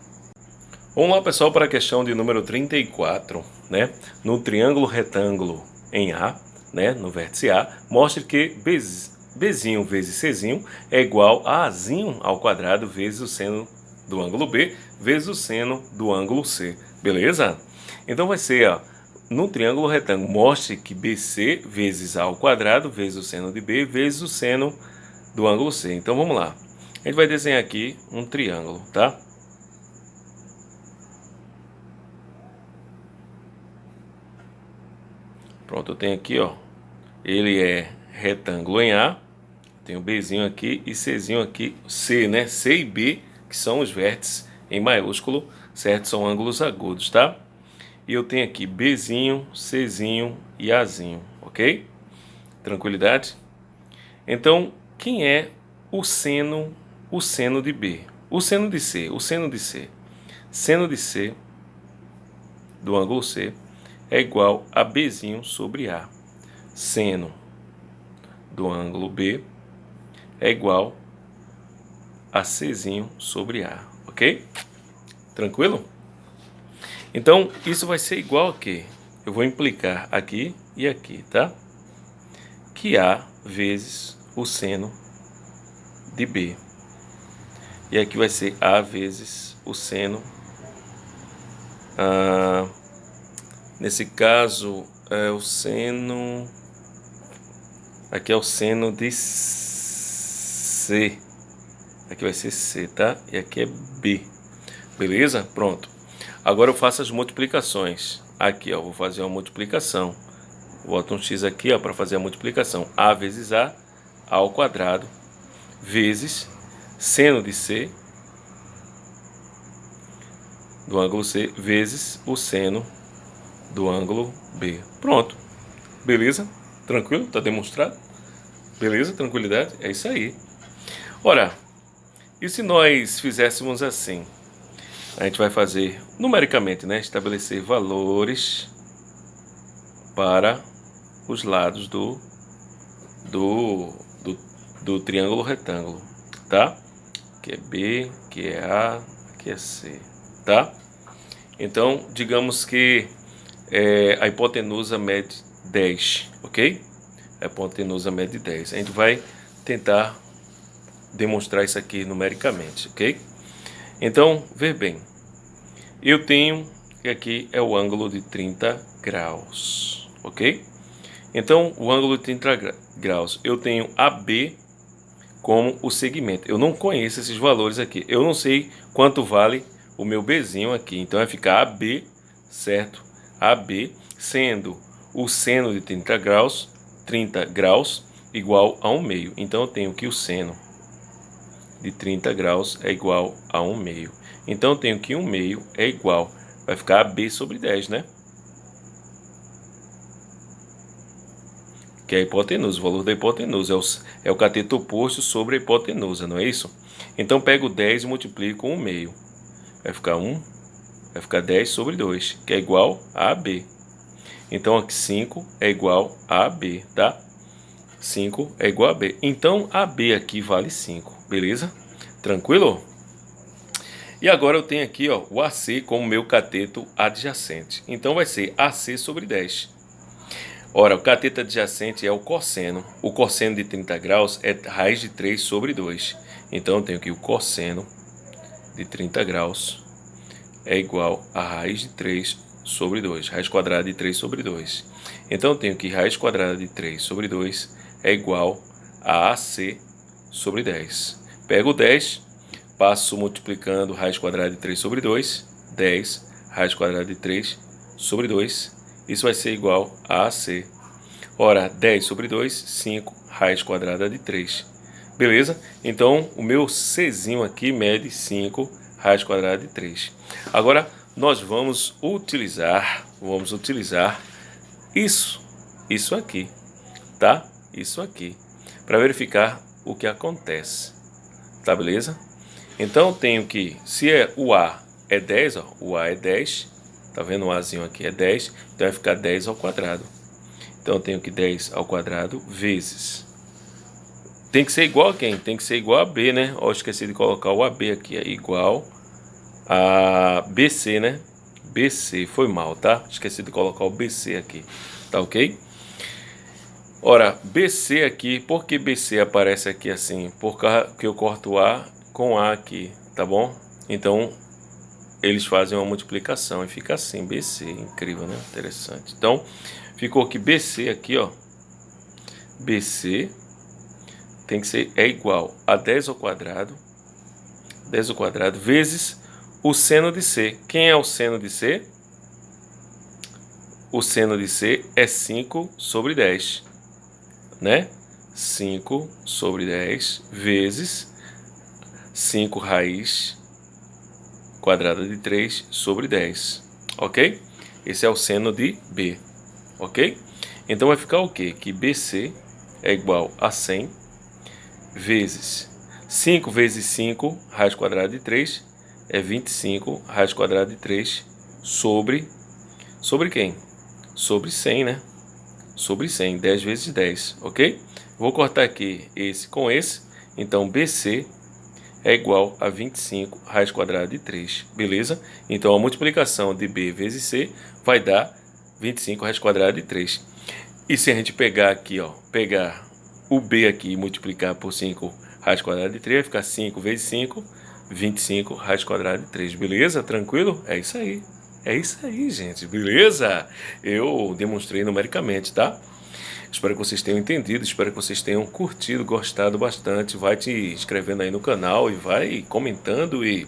[SPEAKER 1] Vamos lá, pessoal, para a questão de número 34, né? No triângulo retângulo em A, né, no vértice A, mostre que B, Bzinho vezes Czinho é igual a Azinho ao quadrado vezes o seno do ângulo B vezes o seno do ângulo C, beleza? Então vai ser, ó, no triângulo retângulo, mostre que BC vezes A ao quadrado vezes o seno de B vezes o seno do ângulo C. Então vamos lá. A gente vai desenhar aqui um triângulo, tá? Pronto, eu tenho aqui, ó. Ele é retângulo em A. Tenho Bzinho aqui e Czinho aqui, C, né? C e B, que são os vértices em maiúsculo, certo? São ângulos agudos, tá? E eu tenho aqui Bzinho, Czinho e Azinho, ok? Tranquilidade? Então, quem é o seno, o seno de B? O seno de C, o seno de C. Seno de C do ângulo C é igual a Bzinho sobre A. Seno do ângulo B é igual a Czinho sobre A, ok? Tranquilo? Então, isso vai ser igual a quê? Eu vou implicar aqui e aqui, tá? Que A vezes o seno de B. E aqui vai ser A vezes o seno. Ah, nesse caso, é o seno... Aqui é o seno de C. Aqui vai ser C, tá? E aqui é B. Beleza? Pronto. Agora eu faço as multiplicações. Aqui, ó, vou fazer uma multiplicação. Boto um x aqui, para fazer a multiplicação. a vezes a ao quadrado, vezes seno de c do ângulo C vezes o seno do ângulo B. Pronto. Beleza? Tranquilo? Está demonstrado? Beleza? Tranquilidade? É isso aí. Ora, e se nós fizéssemos assim? a gente vai fazer numericamente, né, estabelecer valores para os lados do, do, do, do triângulo retângulo, tá? Que é B, que é A, que é C, tá? Então, digamos que é, a hipotenusa mede 10, ok? A hipotenusa mede 10. A gente vai tentar demonstrar isso aqui numericamente, ok? Então, ver bem, eu tenho que aqui é o ângulo de 30 graus, ok? Então, o ângulo de 30 graus, eu tenho AB como o segmento. Eu não conheço esses valores aqui. Eu não sei quanto vale o meu Bzinho aqui. Então, vai ficar AB, certo? AB, sendo o seno de 30 graus, 30 graus igual a 1 meio. Então eu tenho que o seno de 30 graus é igual a 1 meio. Então eu tenho que 1 meio é igual, vai ficar AB sobre 10, né? Que é a hipotenusa, o valor da hipotenusa é o, é o cateto oposto sobre a hipotenusa, não é isso? Então pego 10 e multiplico com 1 meio. Vai ficar 1, vai ficar 10 sobre 2, que é igual a AB. Então aqui 5 é igual a AB, tá? 5 é igual a B. Então AB aqui vale 5, beleza? Tranquilo? E agora eu tenho aqui ó, o AC como meu cateto adjacente. Então vai ser AC sobre 10. Ora, o cateto adjacente é o cosseno. O cosseno de 30 graus é raiz de 3 sobre 2. Então eu tenho que o cosseno de 30 graus é igual a raiz de 3 sobre 2. Raiz quadrada de 3 sobre 2. Então eu tenho que raiz quadrada de 3 sobre 2 é igual a AC sobre 10. Pego 10, passo multiplicando raiz quadrada de 3 sobre 2, 10 raiz quadrada de 3 sobre 2, isso vai ser igual a AC. Ora, 10 sobre 2, 5 raiz quadrada de 3. Beleza? Então, o meu Czinho aqui mede 5 raiz quadrada de 3. Agora, nós vamos utilizar, vamos utilizar isso, isso aqui, tá? isso aqui, para verificar o que acontece. Tá beleza? Então tenho que, se é o A é 10, ó, o A é 10, tá vendo o Azinho aqui é 10, então vai ficar 10 ao quadrado. Então eu tenho que 10 ao quadrado vezes. Tem que ser igual a quem? Tem que ser igual a B, né? Ó, esqueci de colocar o AB aqui, é igual a BC, né? BC, foi mal, tá? Esqueci de colocar o BC aqui, tá ok? Ora, BC aqui, por que BC aparece aqui assim? Porque eu corto A com A aqui, tá bom? Então, eles fazem uma multiplicação e fica assim, BC, incrível, né? Interessante. Então, ficou aqui BC aqui, ó. BC tem que ser, é igual a 10 ao quadrado, 10 ao quadrado, vezes o seno de C. Quem é o seno de C? O seno de C é 5 sobre 10 né? 5 sobre 10 vezes 5 raiz quadrada de 3 sobre 10, ok? Esse é o seno de B, ok? Então vai ficar o quê? Que BC é igual a 100 vezes 5 vezes 5 raiz quadrada de 3 é 25 raiz quadrada de 3 sobre, sobre quem? Sobre 100, né? sobre 100, 10 vezes 10, ok? Vou cortar aqui esse com esse, então BC é igual a 25 raiz quadrada de 3, beleza? Então a multiplicação de B vezes C vai dar 25 raiz quadrada de 3. E se a gente pegar aqui, ó, pegar o B aqui e multiplicar por 5 raiz quadrada de 3, vai ficar 5 vezes 5, 25 raiz quadrada de 3, beleza? Tranquilo? É isso aí. É isso aí, gente, beleza? Eu demonstrei numericamente, tá? Espero que vocês tenham entendido, espero que vocês tenham curtido, gostado bastante. Vai te inscrevendo aí no canal e vai comentando e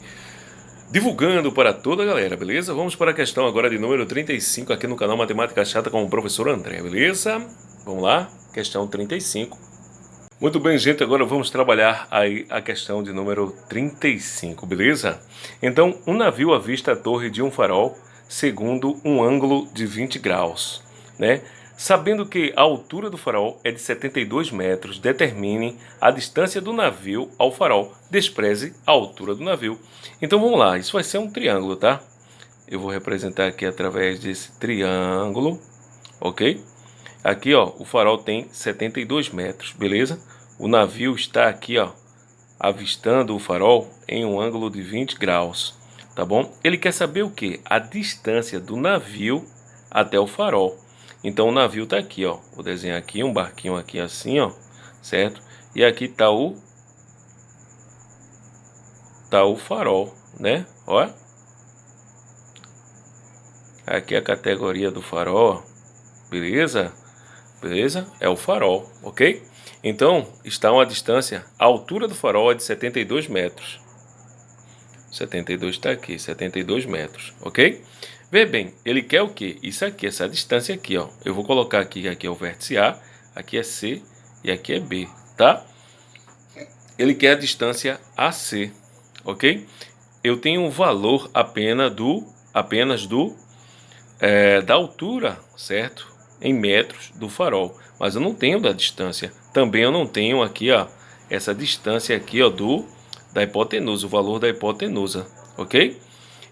[SPEAKER 1] divulgando para toda a galera, beleza? Vamos para a questão agora de número 35 aqui no canal Matemática Chata com o professor André, beleza? Vamos lá? Questão 35. Muito bem, gente, agora vamos trabalhar aí a questão de número 35, beleza? Então, um navio avista a torre de um farol segundo um ângulo de 20 graus. Né? Sabendo que a altura do farol é de 72 metros, determine a distância do navio ao farol. Despreze a altura do navio. Então vamos lá, isso vai ser um triângulo, tá? Eu vou representar aqui através desse triângulo, ok? Aqui, ó, o farol tem 72 metros, beleza? O navio está aqui, ó, avistando o farol em um ângulo de 20 graus tá bom? Ele quer saber o que? A distância do navio até o farol. Então o navio tá aqui, ó. Vou desenhar aqui um barquinho aqui assim, ó, certo? E aqui tá o tá o farol, né? Ó. Aqui é a categoria do farol, beleza? Beleza? É o farol, ok? Então, está uma distância, a altura do farol é de 72 metros 72 está aqui, 72 metros, ok? Vê bem, ele quer o quê? Isso aqui, essa distância aqui, ó. Eu vou colocar aqui, aqui é o vértice A, aqui é C e aqui é B, tá? Ele quer a distância AC, ok? Eu tenho um valor apenas do, apenas do, é, da altura, certo? Em metros do farol, mas eu não tenho da distância. Também eu não tenho aqui, ó, essa distância aqui, ó, do da hipotenusa, o valor da hipotenusa, ok?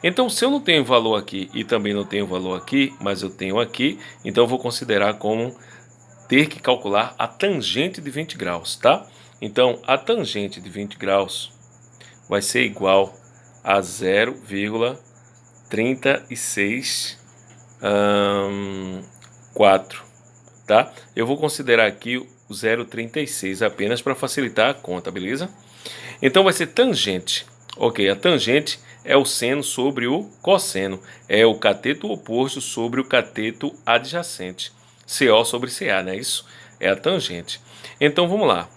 [SPEAKER 1] Então, se eu não tenho valor aqui e também não tenho valor aqui, mas eu tenho aqui, então eu vou considerar como ter que calcular a tangente de 20 graus, tá? Então, a tangente de 20 graus vai ser igual a 0,36 um, 4, tá? Eu vou considerar aqui 0,36 apenas para facilitar a conta, beleza? Então vai ser tangente. Ok, a tangente é o seno sobre o cosseno. É o cateto oposto sobre o cateto adjacente. CO sobre CA, não é isso? É a tangente. Então vamos lá.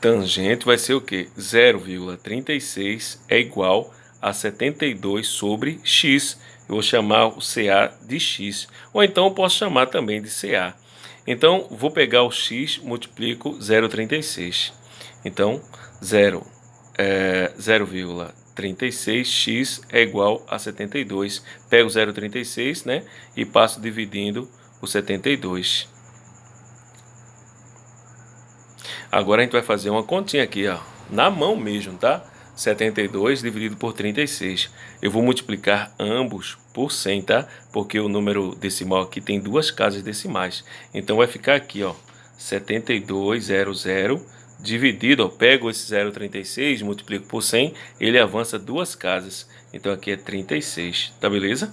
[SPEAKER 1] Tangente vai ser o quê? 0,36 é igual a 72 sobre x. Eu vou chamar o CA de x. Ou então eu posso chamar também de CA. Então, vou pegar o x, multiplico 0,36. Então, 0, é, 0,36x é igual a 72. Pego 0,36 né, e passo dividindo o 72. Agora a gente vai fazer uma continha aqui, ó, na mão mesmo, tá? 72 dividido por 36. Eu vou multiplicar ambos por 100, tá? Porque o número decimal aqui tem duas casas decimais. Então vai ficar aqui, ó, 7200 dividido, ó, pego esse 0,36, multiplico por 100, ele avança duas casas. Então aqui é 36, tá beleza?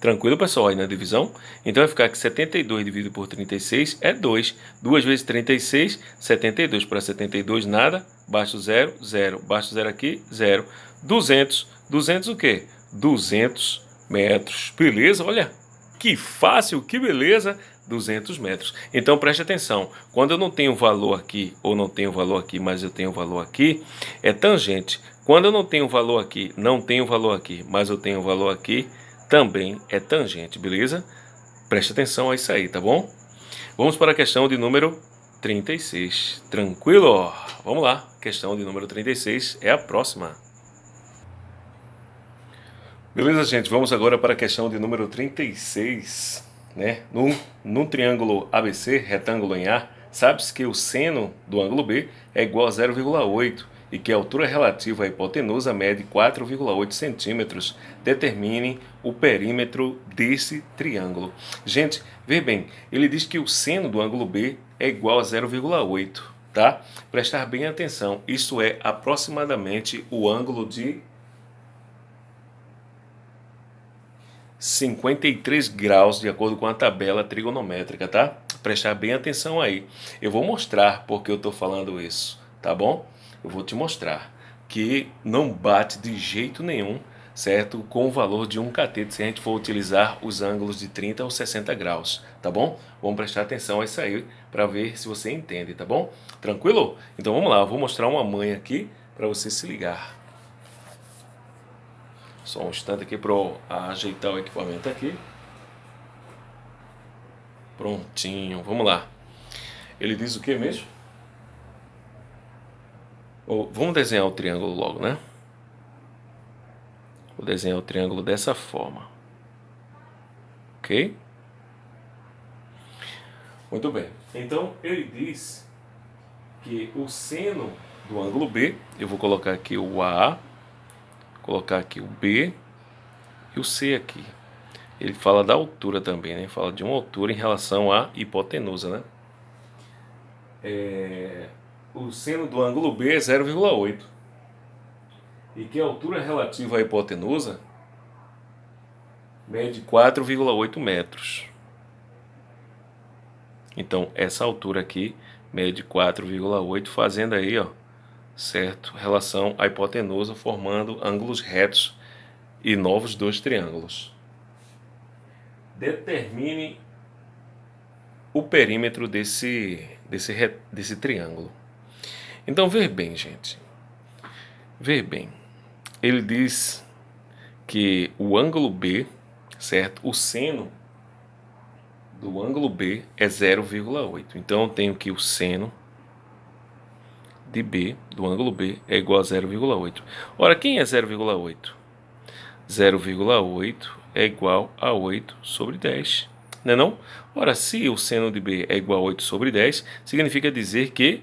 [SPEAKER 1] Tranquilo, pessoal, aí na divisão? Então vai ficar que 72 dividido por 36 é 2. 2 vezes 36, 72 para 72, nada. Baixo 0, 0. Baixo 0 aqui, 0. 200. 200 o quê? 200 metros. Beleza? Olha, que fácil, que beleza. 200 metros. Então preste atenção, quando eu não tenho valor aqui, ou não tenho valor aqui, mas eu tenho valor aqui, é tangente. Quando eu não tenho valor aqui, não tenho valor aqui, mas eu tenho valor aqui, também é tangente, beleza? Preste atenção a isso aí, tá bom? Vamos para a questão de número 36. Tranquilo? Vamos lá, questão de número 36 é a próxima. Beleza, gente? Vamos agora para a questão de número 36 né? Num, num triângulo ABC, retângulo em A, sabe-se que o seno do ângulo B é igual a 0,8 e que a altura relativa à hipotenusa mede 4,8 centímetros. Determine o perímetro desse triângulo. Gente, vê bem, ele diz que o seno do ângulo B é igual a 0,8, tá? Prestar bem atenção, isso é aproximadamente o ângulo de 53 graus de acordo com a tabela trigonométrica, tá? Prestar bem atenção aí. Eu vou mostrar porque eu estou falando isso, tá bom? Eu vou te mostrar que não bate de jeito nenhum, certo? Com o valor de um cateto se a gente for utilizar os ângulos de 30 ou 60 graus, tá bom? Vamos prestar atenção a isso aí para ver se você entende, tá bom? Tranquilo? Então vamos lá, eu vou mostrar uma manha aqui para você se ligar. Só um instante aqui para ajeitar o equipamento aqui. Prontinho, vamos lá. Ele diz o que mesmo? Oh, vamos desenhar o triângulo logo, né? Vou desenhar o triângulo dessa forma. Ok? Muito bem. Então, ele diz que o seno do ângulo B, eu vou colocar aqui o A, colocar aqui o B e o C aqui. Ele fala da altura também, né? Fala de uma altura em relação à hipotenusa, né? É... O seno do ângulo B é 0,8. E que a altura relativa à hipotenusa mede 4,8 metros. Então, essa altura aqui mede 4,8, fazendo aí, ó, certo? Relação à hipotenusa formando ângulos retos e novos dois triângulos. Determine o perímetro desse, desse, desse triângulo. Então, ver bem, gente. Ver bem. ele diz que o ângulo B, certo? O seno do ângulo B é 0,8. Então eu tenho que o seno de B, do ângulo B, é igual a 0,8. Ora, quem é 0,8? 0,8 é igual a 8 sobre 10. Não é não? Ora, se o seno de B é igual a 8 sobre 10, significa dizer que,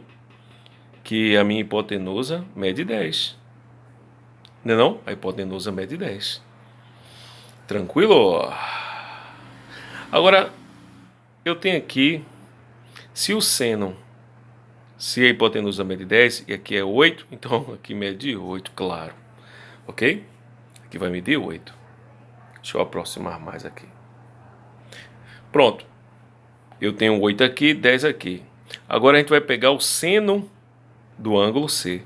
[SPEAKER 1] que a minha hipotenusa mede 10. Não é não? A hipotenusa mede 10. Tranquilo? Agora, eu tenho aqui, se o seno se a hipotenusa mede 10 e aqui é 8, então aqui mede 8, claro. Ok? Aqui vai medir 8. Deixa eu aproximar mais aqui. Pronto. Eu tenho 8 aqui, 10 aqui. Agora a gente vai pegar o seno do ângulo C.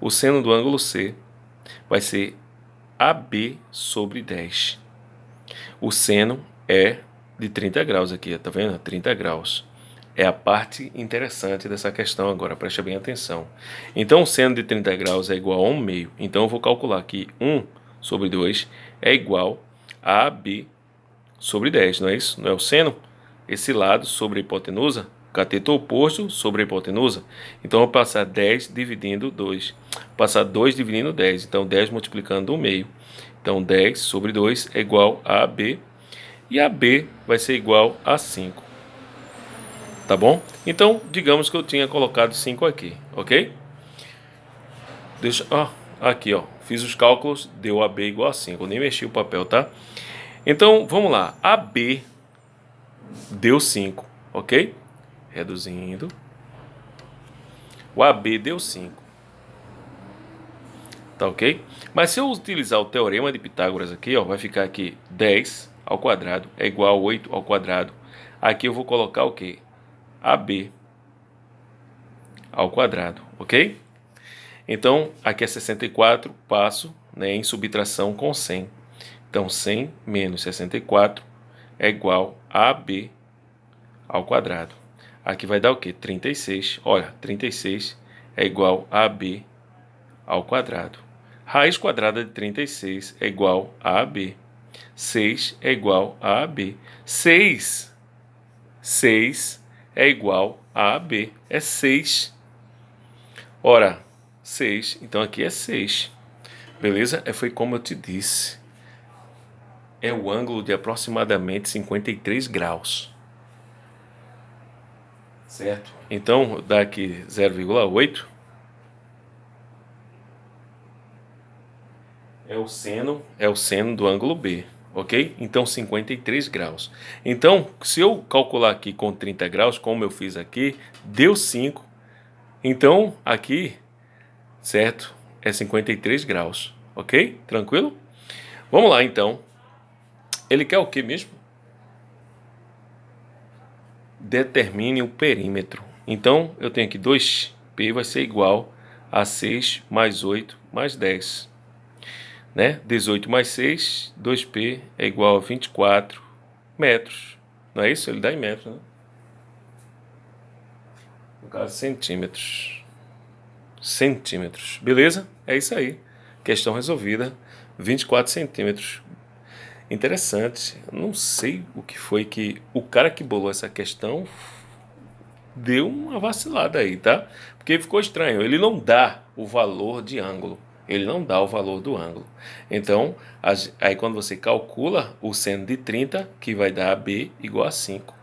[SPEAKER 1] O seno do ângulo C vai ser AB sobre 10. O seno é de 30 graus aqui, tá vendo? 30 graus é a parte interessante dessa questão agora, preste bem atenção. Então, seno de 30 graus é igual a 1 meio. Então, eu vou calcular que 1 sobre 2 é igual a AB sobre 10, não é isso? Não é o seno? Esse lado sobre a hipotenusa, cateto oposto sobre a hipotenusa. Então, eu vou passar 10 dividindo 2. Passar 2 dividindo 10. Então, 10 multiplicando 1 meio. Então, 10 sobre 2 é igual a AB. E AB vai ser igual a 5 tá bom? Então, digamos que eu tinha colocado 5 aqui, ok? Deixa, ó, aqui, ó, fiz os cálculos, deu AB igual a 5, eu nem mexi o papel, tá? Então, vamos lá, AB deu 5, ok? Reduzindo, o AB deu 5, tá ok? Mas se eu utilizar o teorema de Pitágoras aqui, ó, vai ficar aqui 10 ao quadrado é igual a 8 ao quadrado. Aqui eu vou colocar o quê? AB ao quadrado, ok? Então, aqui é 64, passo né, em subtração com 100. Então, 100 menos 64 é igual a AB ao quadrado. Aqui vai dar o quê? 36. Olha, 36 é igual a AB ao quadrado. Raiz quadrada de 36 é igual a AB. 6 é igual a AB. 6, 6 é igual a AB. É 6. Ora, 6. Então aqui é 6. Beleza? É, foi como eu te disse. É o ângulo de aproximadamente 53 graus. Certo? Então, dá aqui 0,8. É o seno, é o seno do ângulo B ok? Então 53 graus. Então, se eu calcular aqui com 30 graus, como eu fiz aqui, deu 5. Então, aqui, certo? É 53 graus, ok? Tranquilo? Vamos lá, então. Ele quer o que mesmo? Determine o perímetro. Então, eu tenho aqui 2P vai ser igual a 6 mais 8 mais 10 né? 18 mais 6, 2P é igual a 24 metros. Não é isso? Ele dá em metros, né? No caso, centímetros. Centímetros. Beleza? É isso aí. Questão resolvida. 24 centímetros. Interessante. não sei o que foi que o cara que bolou essa questão deu uma vacilada aí, tá? Porque ficou estranho. Ele não dá o valor de ângulo ele não dá o valor do ângulo. Então, aí quando você calcula o seno de 30, que vai dar B igual a 5.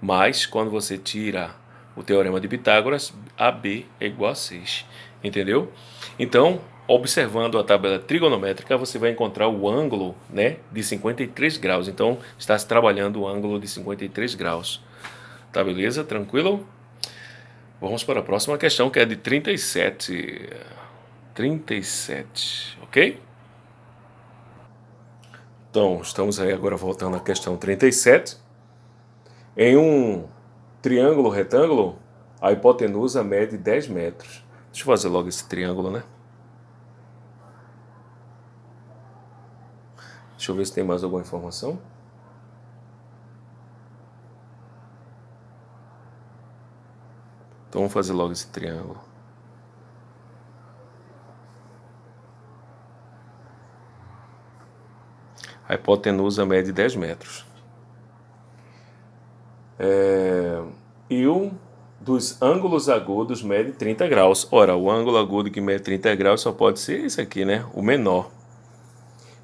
[SPEAKER 1] Mas, quando você tira o teorema de Pitágoras, AB é igual a 6. Entendeu? Então, observando a tabela trigonométrica, você vai encontrar o ângulo né, de 53 graus. Então, está se trabalhando o ângulo de 53 graus. Tá beleza? Tranquilo? Vamos para a próxima questão, que é de 37. 37, ok? Então, estamos aí agora voltando à questão 37. Em um triângulo retângulo, a hipotenusa mede 10 metros. Deixa eu fazer logo esse triângulo, né? Deixa eu ver se tem mais alguma informação. Então vamos fazer logo esse triângulo. A hipotenusa mede 10 metros. É, e um dos ângulos agudos mede 30 graus. Ora, o ângulo agudo que mede 30 graus só pode ser esse aqui, né? O menor.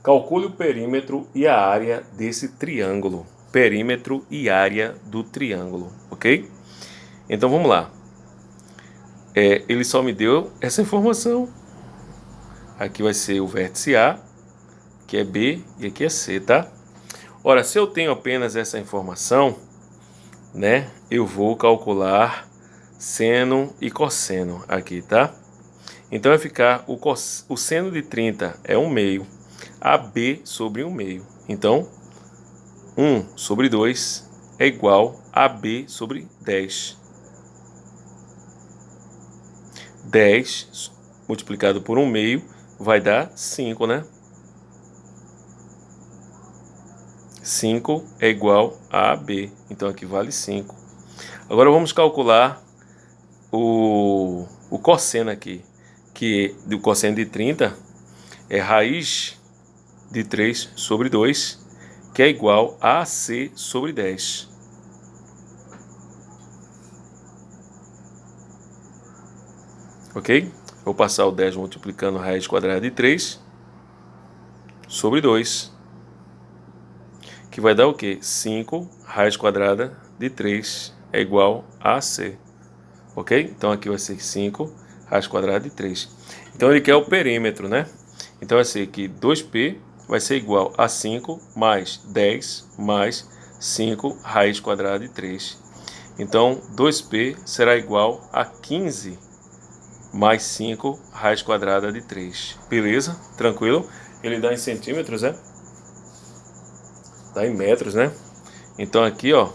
[SPEAKER 1] Calcule o perímetro e a área desse triângulo. Perímetro e área do triângulo, ok? Então vamos lá. É, ele só me deu essa informação. Aqui vai ser o vértice A, que é B e aqui é C, tá? Ora, se eu tenho apenas essa informação, né, eu vou calcular seno e cosseno aqui, tá? Então vai ficar o, cos, o seno de 30 é 1 meio, AB sobre 1 meio. Então, 1 sobre 2 é igual a B sobre 10. 10 multiplicado por 1 meio vai dar 5, né? 5 é igual a AB, então aqui vale 5. Agora vamos calcular o, o cosseno aqui, que do cosseno de 30 é raiz de 3 sobre 2, que é igual a AC sobre 10. Ok? Vou passar o 10 multiplicando raiz quadrada de 3 sobre 2 que vai dar o quê? 5 raiz quadrada de 3 é igual a C. Ok? Então aqui vai ser 5 raiz quadrada de 3. Então ele quer o perímetro, né? Então vai ser que 2P vai ser igual a 5 mais 10 mais 5 raiz quadrada de 3. Então 2P será igual a 15 mais 5 raiz quadrada de 3. Beleza? Tranquilo? Ele dá em centímetros, né? Dá em metros, né? Então aqui, ó,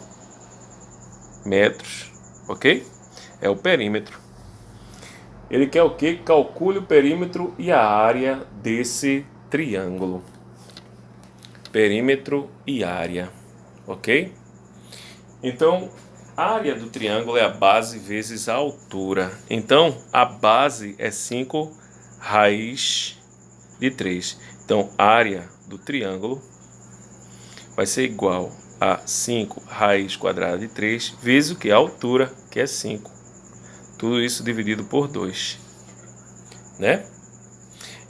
[SPEAKER 1] metros, ok? É o perímetro. Ele quer o que? Calcule o perímetro e a área desse triângulo. Perímetro e área, ok? Então, a área do triângulo é a base vezes a altura. Então, a base é 5 raiz de 3. Então, área do triângulo vai ser igual a 5 raiz quadrada de 3 vezes o que? A altura, que é 5. Tudo isso dividido por 2. Né?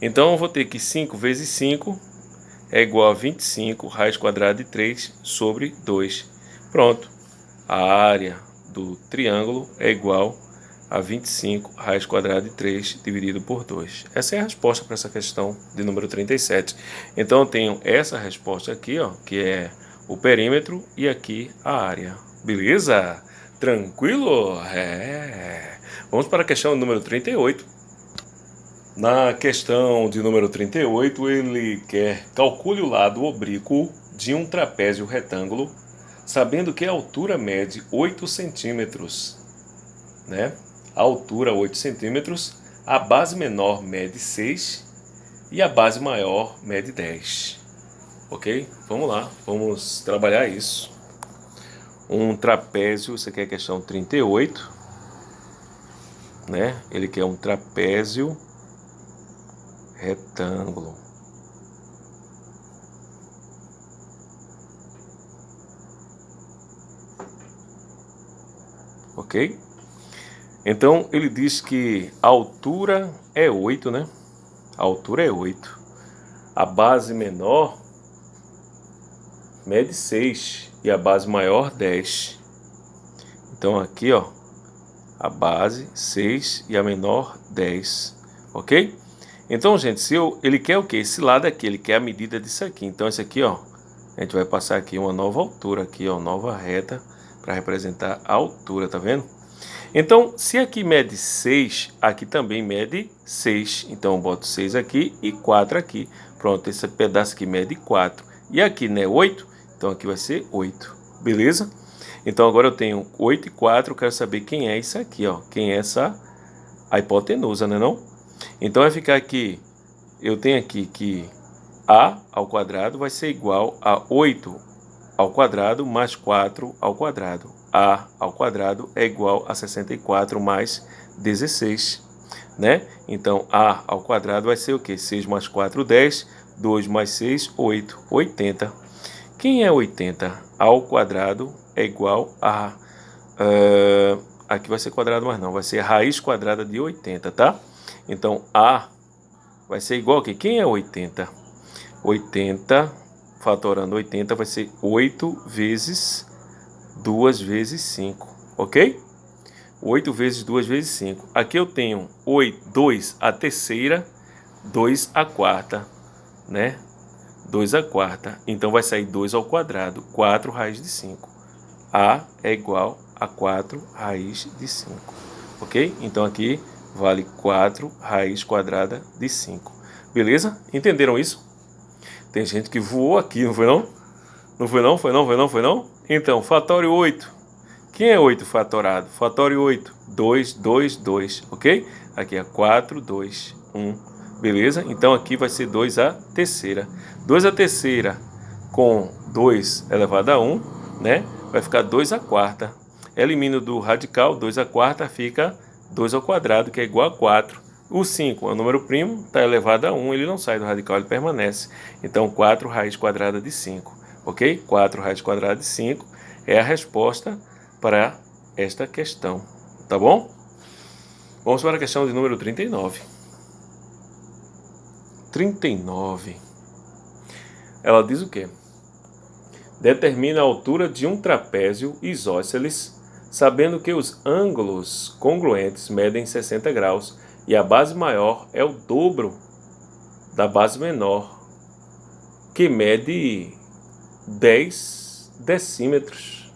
[SPEAKER 1] Então, eu vou ter que 5 vezes 5 é igual a 25 raiz quadrada de 3 sobre 2. Pronto. A área do triângulo é igual a 25 raiz quadrada de 3 dividido por 2. Essa é a resposta para essa questão de número 37. Então eu tenho essa resposta aqui, ó, que é o perímetro e aqui a área. Beleza? Tranquilo? É. Vamos para a questão número 38. Na questão de número 38, ele quer calcule o lado oblíquo de um trapézio retângulo, sabendo que a altura mede 8 centímetros, né? A altura 8 centímetros, a base menor mede 6 e a base maior mede 10. Ok? Vamos lá, vamos trabalhar isso. Um trapézio, você quer a questão 38, né? Ele quer um trapézio retângulo. Ok? Então ele diz que a altura é 8, né? A altura é 8. A base menor mede 6 e a base maior 10. Então aqui, ó, a base 6 e a menor 10, ok? Então, gente, se eu, ele quer o que? Esse lado aqui, ele quer a medida disso aqui. Então, esse aqui, ó, a gente vai passar aqui uma nova altura aqui, ó, nova reta para representar a altura, tá vendo? Então, se aqui mede 6, aqui também mede 6. Então, eu boto 6 aqui e 4 aqui. Pronto, esse pedaço aqui mede 4. E aqui, né, 8? Então, aqui vai ser 8. Beleza? Então, agora eu tenho 8 e 4. Eu quero saber quem é isso aqui, ó. Quem é essa a hipotenusa, né, não? Então, vai ficar aqui... Eu tenho aqui que a ao quadrado vai ser igual a 8 ao quadrado mais 4 ao quadrado a ao quadrado é igual a 64 mais 16, né? Então, a ao quadrado vai ser o quê? 6 mais 4, 10. 2 mais 6, 8. 80. Quem é 80? A ao quadrado é igual a... Uh, aqui vai ser quadrado, mas não. Vai ser a raiz quadrada de 80, tá? Então, A vai ser igual que Quem é 80? 80, fatorando 80, vai ser 8 vezes 2 vezes 5, ok? 8 vezes 2 vezes 5. Aqui eu tenho 8, 2 a terceira, 2 a quarta, né? 2 a quarta. Então vai sair 2 ao quadrado, 4 raiz de 5. A é igual a 4 raiz de 5. Ok? Então aqui vale 4 raiz quadrada de 5. Beleza? Entenderam isso? Tem gente que voou aqui, não foi não? Não foi não? Foi não? Foi não? Foi não? Então, fatório 8 quem é 8 fatorado? Fatório 8, 2, 2, 2, ok? Aqui é 4, 2, 1, beleza? Então aqui vai ser 2 a terceira. 2 a terceira com 2 elevado a 1, né? Vai ficar 2 a quarta. Elimino do radical, 2 a quarta fica 2 ao quadrado, que é igual a 4. O 5 é o número primo, está elevado a 1, ele não sai do radical, ele permanece. Então 4 raiz quadrada de 5, ok? 4 raiz quadrada de 5 é a resposta para esta questão, tá bom? Vamos para a questão de número 39. 39. Ela diz o quê? Determina a altura de um trapézio isósceles, sabendo que os ângulos congruentes medem 60 graus e a base maior é o dobro da base menor, que mede 10 decímetros,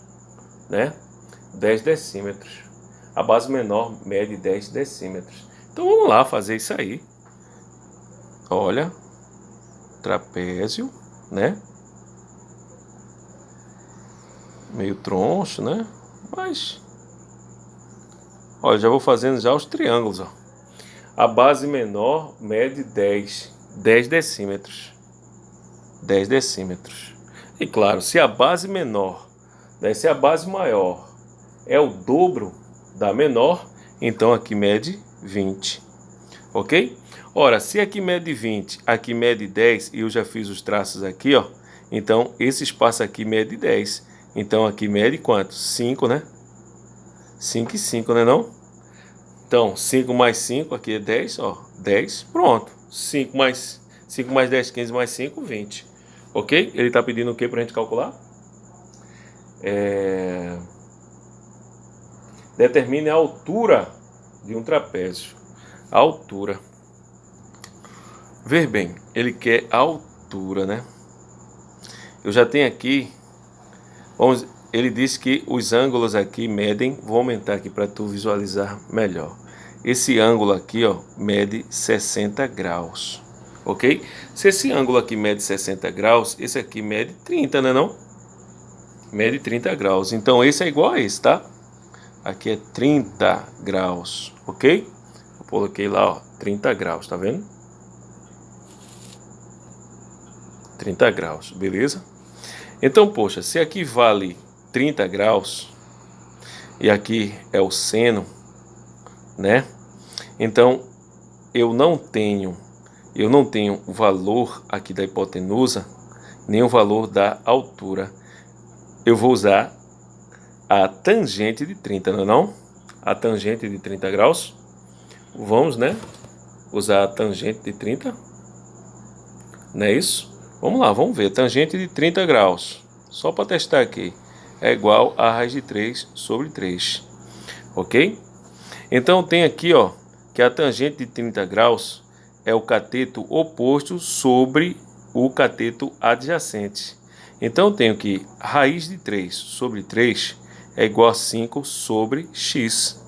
[SPEAKER 1] né? 10 decímetros. A base menor mede 10 decímetros. Então vamos lá fazer isso aí. Olha, trapézio, né? Meio troncho, né? Mas, olha, já vou fazendo já os triângulos, ó. A base menor mede 10, 10 decímetros. 10 decímetros. E claro, se a base menor, né, se a base maior é o dobro da menor, então aqui mede 20, ok? Ora, se aqui mede 20, aqui mede 10, e eu já fiz os traços aqui, ó, então esse espaço aqui mede 10, então aqui mede quanto? 5, né? 5 e 5, né não? Então, 5 mais 5, aqui é 10, ó, 10, pronto. 5 mais 5 mais 10, 15 mais 5, 20. Ok? Ele está pedindo o que para a gente calcular? É... Determine a altura de um trapézio. A altura. Ver bem, ele quer a altura, né? Eu já tenho aqui, vamos, ele diz que os ângulos aqui medem, vou aumentar aqui para tu visualizar melhor. Esse ângulo aqui, ó, mede 60 graus, ok? Se esse ângulo aqui mede 60 graus, esse aqui mede 30, né não? Mede 30 graus, então esse é igual a esse, tá? Aqui é 30 graus, ok? Eu coloquei lá, ó, 30 graus, tá vendo? 30 graus, beleza? Então, poxa, se aqui vale 30 graus e aqui é o seno, né? Então, eu não tenho, eu não tenho o valor aqui da hipotenusa, nem o valor da altura. Eu vou usar a tangente de 30, não é não? A tangente de 30 graus. Vamos, né? Usar a tangente de 30. Não é isso? Vamos lá, vamos ver. Tangente de 30 graus. Só para testar aqui. É igual a raiz de 3 sobre 3. Ok? Então tem aqui, ó, que a tangente de 30 graus é o cateto oposto sobre o cateto adjacente. Então eu tenho que raiz de 3 sobre 3 é igual a 5 sobre x,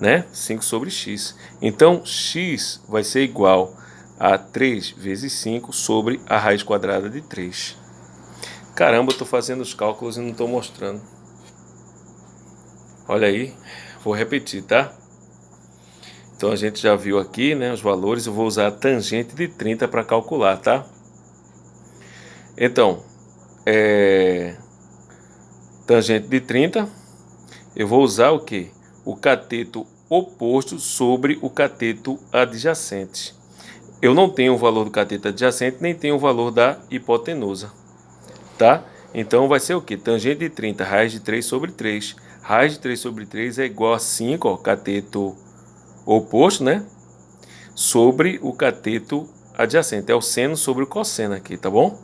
[SPEAKER 1] né? 5 sobre x. Então, x vai ser igual a 3 vezes 5 sobre a raiz quadrada de 3. Caramba, eu estou fazendo os cálculos e não estou mostrando. Olha aí, vou repetir, tá? Então a gente já viu aqui, né, os valores, eu vou usar a tangente de 30 para calcular, tá? Então, é, tangente de 30, eu vou usar o que? O cateto oposto sobre o cateto adjacente. eu não tenho o valor do cateto adjacente, nem tenho o valor da hipotenusa, tá? Então vai ser o que? Tangente de 30, raiz de 3 sobre 3. Raiz de 3 sobre 3 é igual a 5, ó, cateto oposto, né? Sobre o cateto adjacente. É o seno sobre o cosseno aqui, tá bom?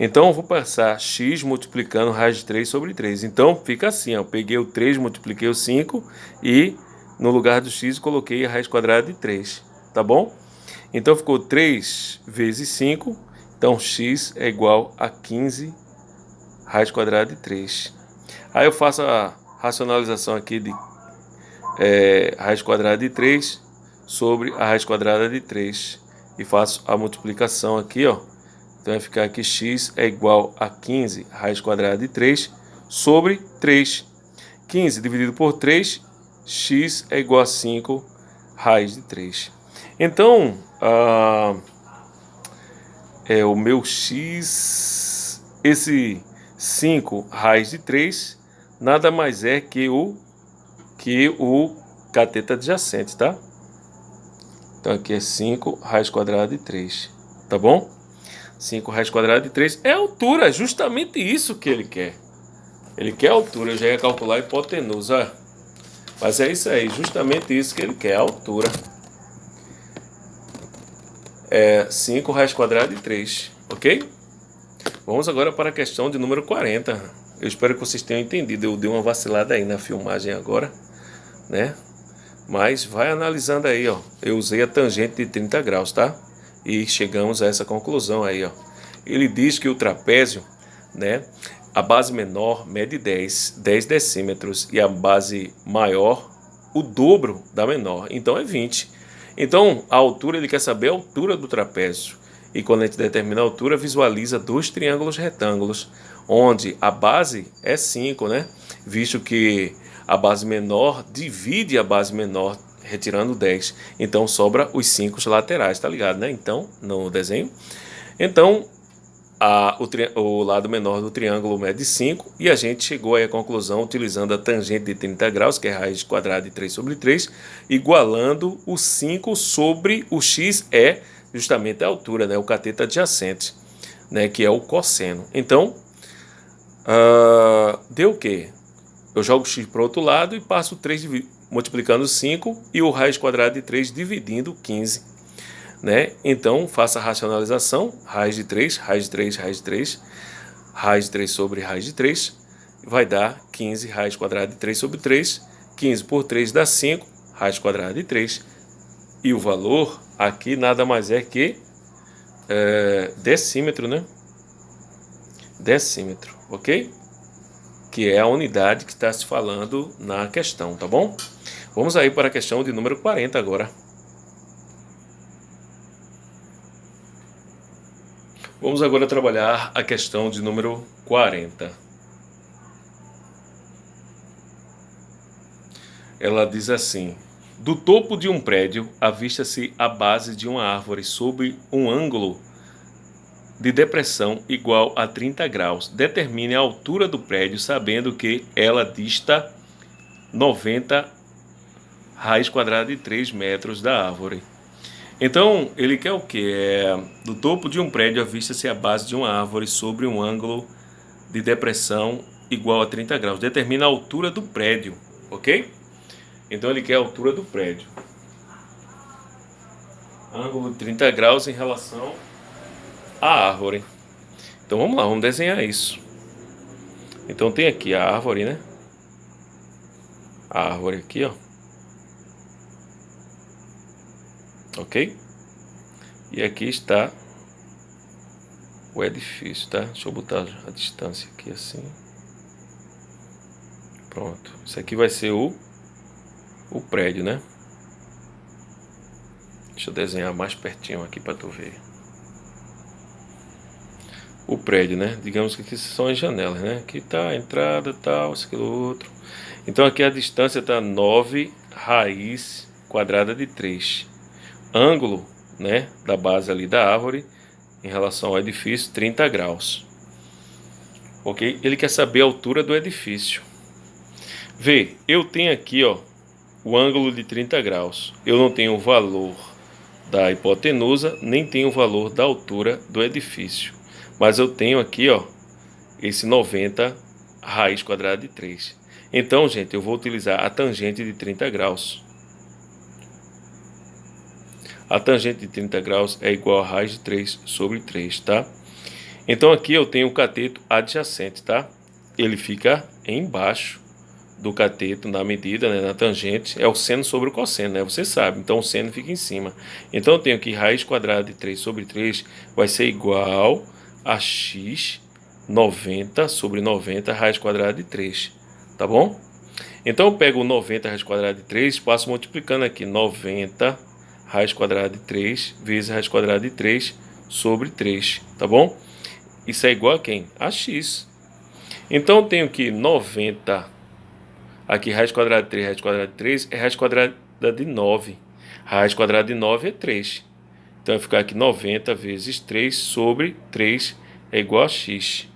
[SPEAKER 1] Então, eu vou passar x multiplicando raiz de 3 sobre 3. Então, fica assim, ó. Peguei o 3, multipliquei o 5 e no lugar do x coloquei a raiz quadrada de 3, tá bom? Então, ficou 3 vezes 5. Então, x é igual a 15 raiz quadrada de 3. Aí eu faço a racionalização aqui de é, raiz quadrada de 3 sobre a raiz quadrada de 3 e faço a multiplicação aqui, ó. Então vai ficar que x é igual a 15 raiz quadrada de 3 sobre 3. 15 dividido por 3, x é igual a 5 raiz de 3. Então, ah, é o meu x, esse 5 raiz de 3, nada mais é que o, que o cateto adjacente, tá? Então aqui é 5 raiz quadrada de 3, tá bom? 5 raiz quadrada de 3 é altura, é justamente isso que ele quer. Ele quer altura, eu já ia calcular a hipotenusa. Mas é isso aí, justamente isso que ele quer, a altura. É 5 raiz quadrada de 3, ok? Vamos agora para a questão de número 40. Eu espero que vocês tenham entendido. Eu dei uma vacilada aí na filmagem agora, né? Mas vai analisando aí, ó. Eu usei a tangente de 30 graus, tá? E chegamos a essa conclusão aí, ó. Ele diz que o trapézio, né? A base menor mede 10, 10 decímetros e a base maior o dobro da menor, então é 20. Então, a altura, ele quer saber a altura do trapézio. E quando a gente determina a altura, visualiza dois triângulos retângulos, onde a base é 5, né? Visto que a base menor divide a base menor retirando 10. Então sobra os 5 laterais, tá ligado, né? Então, no desenho. Então, a, o, o, lado menor do triângulo mede 5 e a gente chegou aí à conclusão utilizando a tangente de 30 graus, que é raiz quadrada de 3 sobre 3, igualando o 5 sobre o x é justamente a altura, né? O cateto adjacente, né? Que é o cosseno. Então, uh, deu o quê? Eu jogo x para o outro lado e passo 3 multiplicando 5 e o raiz quadrada de 3 dividindo 15. Né? Então, faça a racionalização, raiz de 3, raiz de 3, raiz de 3, raiz de 3 sobre raiz de 3, vai dar 15 raiz quadrada de 3 sobre 3, 15 por 3 dá 5, raiz quadrada de 3, e o valor aqui nada mais é que é, decímetro, né? Decímetro, ok? Que é a unidade que está se falando na questão, tá bom? Vamos aí para a questão de número 40 agora. Vamos agora trabalhar a questão de número 40. Ela diz assim: Do topo de um prédio avista-se a base de uma árvore sob um ângulo de depressão igual a 30 graus. Determine a altura do prédio sabendo que ela dista 90 raiz quadrada de 3 metros da árvore. Então, ele quer o que? É, do topo de um prédio avista-se a base de uma árvore sobre um ângulo de depressão igual a 30 graus. Determina a altura do prédio, ok? Então, ele quer a altura do prédio. Ângulo de 30 graus em relação a árvore. Então vamos lá, vamos desenhar isso. Então tem aqui a árvore, né? A árvore aqui, ó. Ok? E aqui está o edifício, tá? Deixa eu botar a distância aqui assim. Pronto. Isso aqui vai ser o, o prédio, né? Deixa eu desenhar mais pertinho aqui para tu ver o prédio, né? Digamos que aqui são as janelas, né? Aqui tá a entrada, tal, isso, aquilo, outro. Então aqui a distância tá 9 raiz quadrada de 3. Ângulo, né, da base ali da árvore em relação ao edifício, 30 graus. Ok? Ele quer saber a altura do edifício. Vê, eu tenho aqui, ó, o ângulo de 30 graus. Eu não tenho o valor da hipotenusa, nem tenho o valor da altura do edifício. Mas eu tenho aqui, ó, esse 90 raiz quadrada de 3. Então, gente, eu vou utilizar a tangente de 30 graus. A tangente de 30 graus é igual a raiz de 3 sobre 3, tá? Então aqui eu tenho o cateto adjacente, tá? Ele fica embaixo do cateto na medida, né, na tangente, é o seno sobre o cosseno, né? Você sabe, então o seno fica em cima. Então eu tenho que raiz quadrada de 3 sobre 3 vai ser igual a x 90 sobre 90 raiz quadrada de 3, tá bom? Então eu pego 90 raiz quadrada de 3, passo multiplicando aqui 90 raiz quadrada de 3 vezes raiz quadrada de 3 sobre 3, tá bom? Isso é igual a quem? A x. Então eu tenho que 90 Aqui, raiz quadrada de 3, raiz quadrada de 3 é raiz quadrada de 9. Raiz quadrada de 9 é 3. Então, vai ficar aqui 90 vezes 3 sobre 3 é igual a x.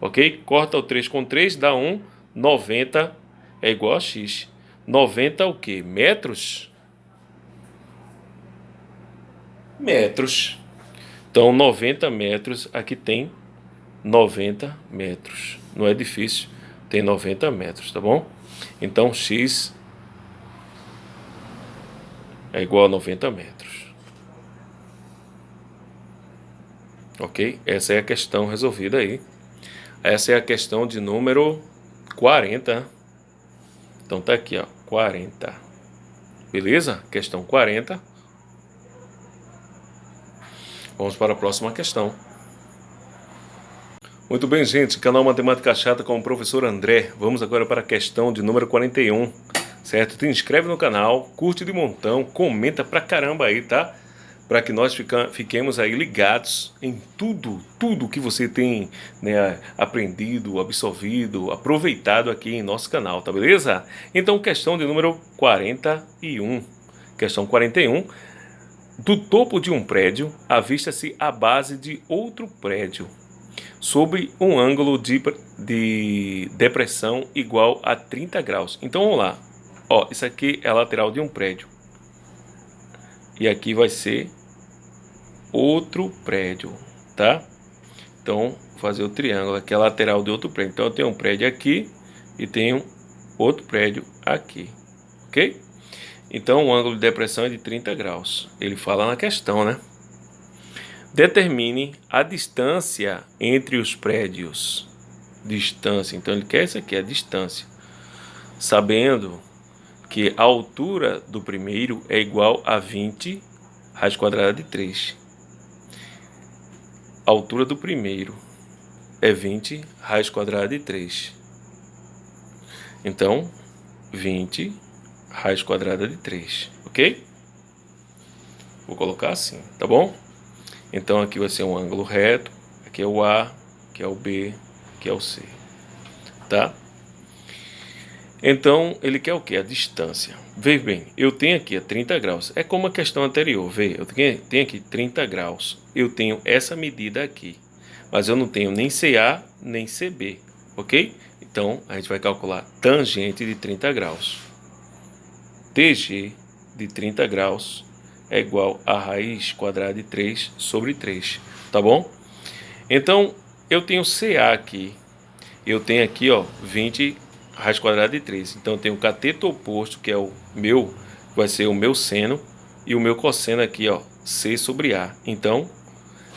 [SPEAKER 1] Ok? Corta o 3 com 3, dá 1. 90 é igual a x. 90 o quê? Metros? Metros. Então, 90 metros, aqui tem 90 metros. No edifício tem 90 metros, tá bom? Então x é igual a 90 metros. Ok? Essa é a questão resolvida aí. Essa é a questão de número 40. Então tá aqui, ó, 40. Beleza? Questão 40. Vamos para a próxima questão. Muito bem, gente. Canal Matemática Chata com o professor André. Vamos agora para a questão de número 41, certo? Te inscreve no canal, curte de montão, comenta pra caramba aí, tá? Para que nós fica, fiquemos aí ligados em tudo, tudo que você tem né, aprendido, absorvido, aproveitado aqui em nosso canal, tá beleza? Então, questão de número 41. Questão 41. Do topo de um prédio, avista-se a base de outro prédio sobre um ângulo de, de depressão igual a 30 graus. Então vamos lá. Ó, isso aqui é a lateral de um prédio. E aqui vai ser outro prédio, tá? Então, fazer o triângulo aqui, a lateral de outro prédio. Então, eu tenho um prédio aqui e tenho outro prédio aqui, ok? Então, o ângulo de depressão é de 30 graus. Ele fala na questão, né? Determine a distância entre os prédios. Distância. Então ele quer isso aqui, a distância. Sabendo que a altura do primeiro é igual a 20 raiz quadrada de 3. A altura do primeiro é 20 raiz quadrada de 3. Então, 20 raiz quadrada de 3, ok? Vou colocar assim, tá bom? Então aqui vai ser um ângulo reto, aqui é o A, aqui é o B, aqui é o C, tá? Então ele quer o que? A distância. Veja bem, eu tenho aqui a 30 graus, é como a questão anterior, veja, eu tenho aqui 30 graus, eu tenho essa medida aqui, mas eu não tenho nem CA nem CB, ok? Então a gente vai calcular tangente de 30 graus. TG de 30 graus é igual a raiz quadrada de 3 sobre 3, tá bom? Então, eu tenho CA aqui, eu tenho aqui, ó, 20 raiz quadrada de 3. Então, eu tenho o cateto oposto, que é o meu, vai ser o meu seno, e o meu cosseno aqui, ó, C sobre A. Então,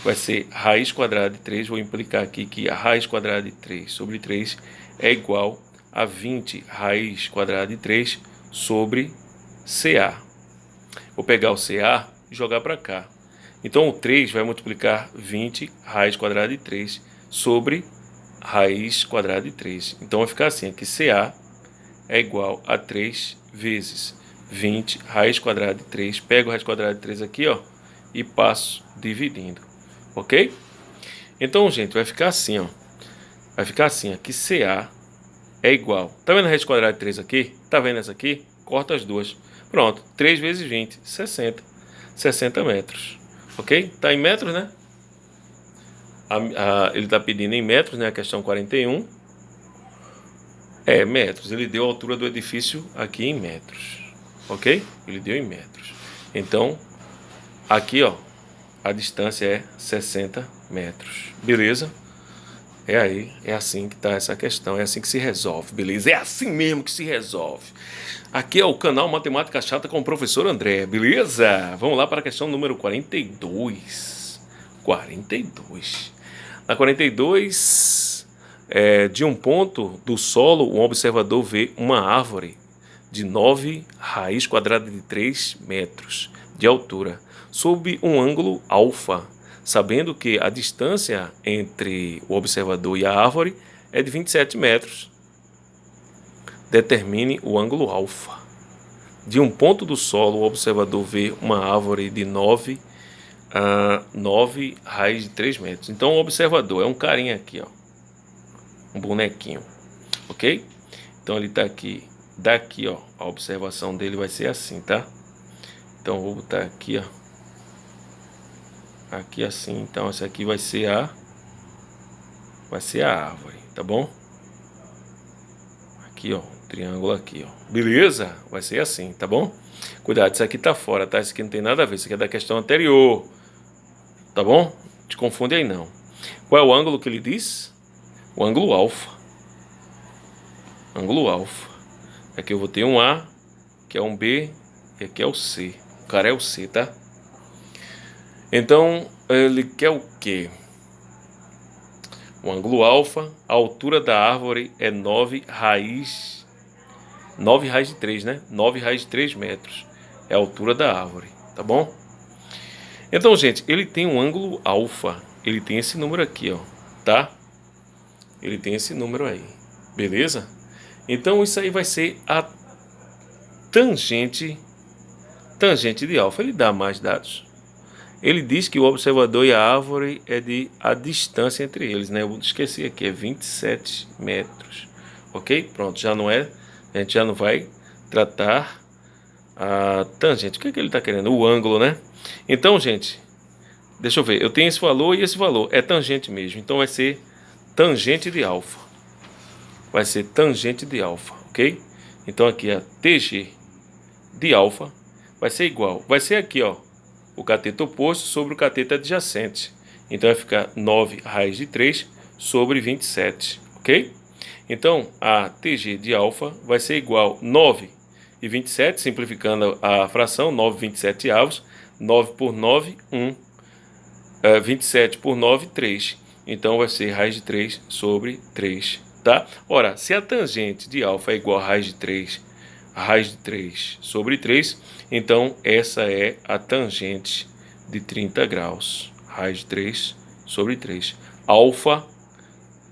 [SPEAKER 1] vai ser raiz quadrada de 3, vou implicar aqui que a raiz quadrada de 3 sobre 3 é igual a 20 raiz quadrada de 3 sobre CA. Vou pegar o CA e jogar para cá. Então o 3 vai multiplicar 20 raiz quadrada de 3 sobre raiz quadrada de 3. Então vai ficar assim, aqui CA é igual a 3 vezes 20 raiz quadrada de 3. Pego a raiz quadrada de 3 aqui, ó, e passo dividindo. OK? Então, gente, vai ficar assim, ó. Vai ficar assim, aqui CA é igual. Tá vendo a raiz quadrada de 3 aqui? Tá vendo essa aqui? Corta as duas. Pronto, 3 vezes 20, 60. 60 metros. Ok? Está em metros, né? A, a, ele está pedindo em metros, né? A questão 41. É, metros. Ele deu a altura do edifício aqui em metros. Ok? Ele deu em metros. Então, aqui, ó, a distância é 60 metros. Beleza? É aí, é assim que tá essa questão, é assim que se resolve, beleza? É assim mesmo que se resolve. Aqui é o canal Matemática Chata com o professor André, beleza? Vamos lá para a questão número 42. 42. Na 42, é, de um ponto do solo, um observador vê uma árvore de 9 raiz quadrada de 3 metros de altura, sob um ângulo alfa sabendo que a distância entre o observador e a árvore é de 27 metros. Determine o ângulo alfa. De um ponto do solo, o observador vê uma árvore de 9 a 9 raiz de 3 metros. Então, o observador é um carinha aqui, ó, um bonequinho, ok? Então, ele está aqui, daqui, ó, a observação dele vai ser assim, tá? Então, vou botar aqui, ó, aqui assim. Então essa aqui vai ser a vai ser a árvore, tá bom? Aqui, ó, triângulo aqui, ó. Beleza? Vai ser assim, tá bom? Cuidado, isso aqui tá fora, tá? Isso aqui não tem nada a ver, isso aqui é da questão anterior. Tá bom? Te confunde aí não. Qual é o ângulo que ele diz? O ângulo alfa. Ângulo alfa. Aqui eu vou ter um A, que é um B, e aqui é o C. O cara é o C, tá? Então, ele quer o quê? O ângulo alfa, a altura da árvore é 9 raiz 9 raiz de 3, né? 9 raiz de 3 metros. É a altura da árvore, tá bom? Então, gente, ele tem um ângulo alfa. Ele tem esse número aqui, ó, tá? Ele tem esse número aí, beleza? Então, isso aí vai ser a tangente tangente de alfa. Ele dá mais dados. Ele diz que o observador e a árvore é de a distância entre eles, né? Eu esqueci aqui, é 27 metros. Ok? Pronto, já não é. A gente já não vai tratar a tangente. O que, é que ele está querendo? O ângulo, né? Então, gente, deixa eu ver. Eu tenho esse valor e esse valor. É tangente mesmo. Então vai ser tangente de alfa. Vai ser tangente de alfa, ok? Então aqui a TG de alfa vai ser igual. Vai ser aqui, ó o cateto oposto sobre o cateto adjacente. Então vai ficar 9 raiz de 3 sobre 27, ok? Então a TG de alfa vai ser igual a 9 e 27, simplificando a fração, 9 27 avos, 9 por 9, 1, 27 por 9, 3. Então vai ser raiz de 3 sobre 3, tá? Ora, se a tangente de alfa é igual a raiz de 3 raiz de 3 sobre 3, então essa é a tangente de 30 graus, raiz de 3 sobre 3. Alfa,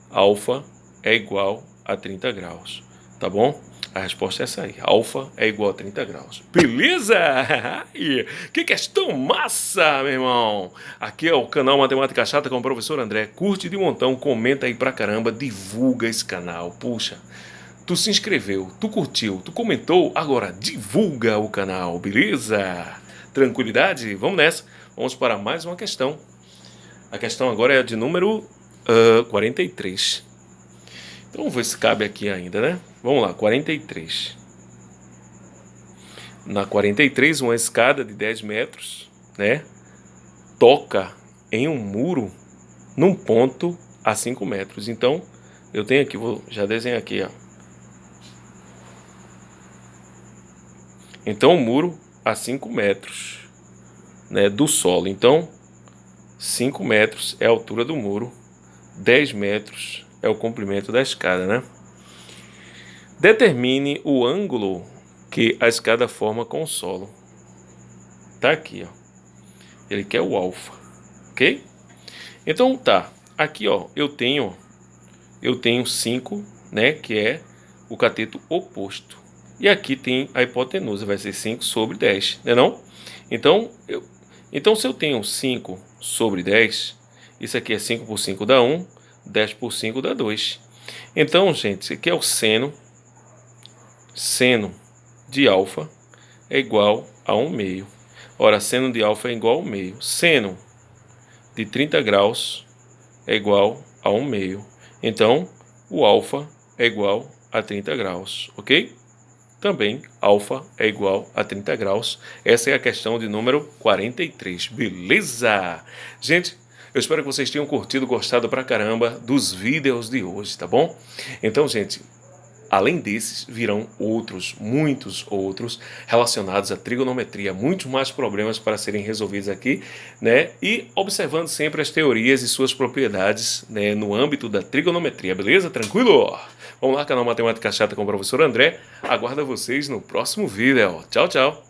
[SPEAKER 1] alfa é igual a 30 graus, tá bom? A resposta é essa aí. Alfa é igual a 30 graus. Beleza? que questão massa, meu irmão. Aqui é o canal Matemática Chata com o professor André. Curte de montão, comenta aí pra caramba, divulga esse canal. Puxa, tu se inscreveu, tu curtiu, tu comentou, agora divulga o canal, beleza? Tranquilidade? Vamos nessa. Vamos para mais uma questão. A questão agora é de número uh, 43. Então vamos ver se cabe aqui ainda, né? Vamos lá, 43. Na 43, uma escada de 10 metros, né? Toca em um muro num ponto a 5 metros. Então, eu tenho aqui, vou já desenhar aqui, ó Então o muro a 5 metros né, do solo. Então 5 metros é a altura do muro, 10 metros é o comprimento da escada. Né? Determine o ângulo que a escada forma com o solo. Tá aqui, ó. Ele quer o alfa, ok? Então tá, aqui ó, eu tenho eu tenho 5, né, que é o cateto oposto. E aqui tem a hipotenusa, vai ser 5 sobre 10, não é não? Então, eu, então se eu tenho 5 sobre 10, isso aqui é 5 por 5 dá 1, 10 por 5 dá 2. Então, gente, isso aqui é o seno, seno de alfa é igual a 1 meio. Ora, seno de alfa é igual a 1 meio. Seno de 30 graus é igual a 1 meio. Então, o alfa é igual a 30 graus, ok? também alfa é igual a 30 graus. Essa é a questão de número 43, beleza? Gente, eu espero que vocês tenham curtido, gostado pra caramba dos vídeos de hoje, tá bom? Então, gente, Além desses, virão outros, muitos outros, relacionados à trigonometria, muitos mais problemas para serem resolvidos aqui, né? E observando sempre as teorias e suas propriedades né, no âmbito da trigonometria, beleza? Tranquilo? Vamos lá, canal Matemática Chata com o professor André. Aguardo vocês no próximo vídeo. Tchau, tchau!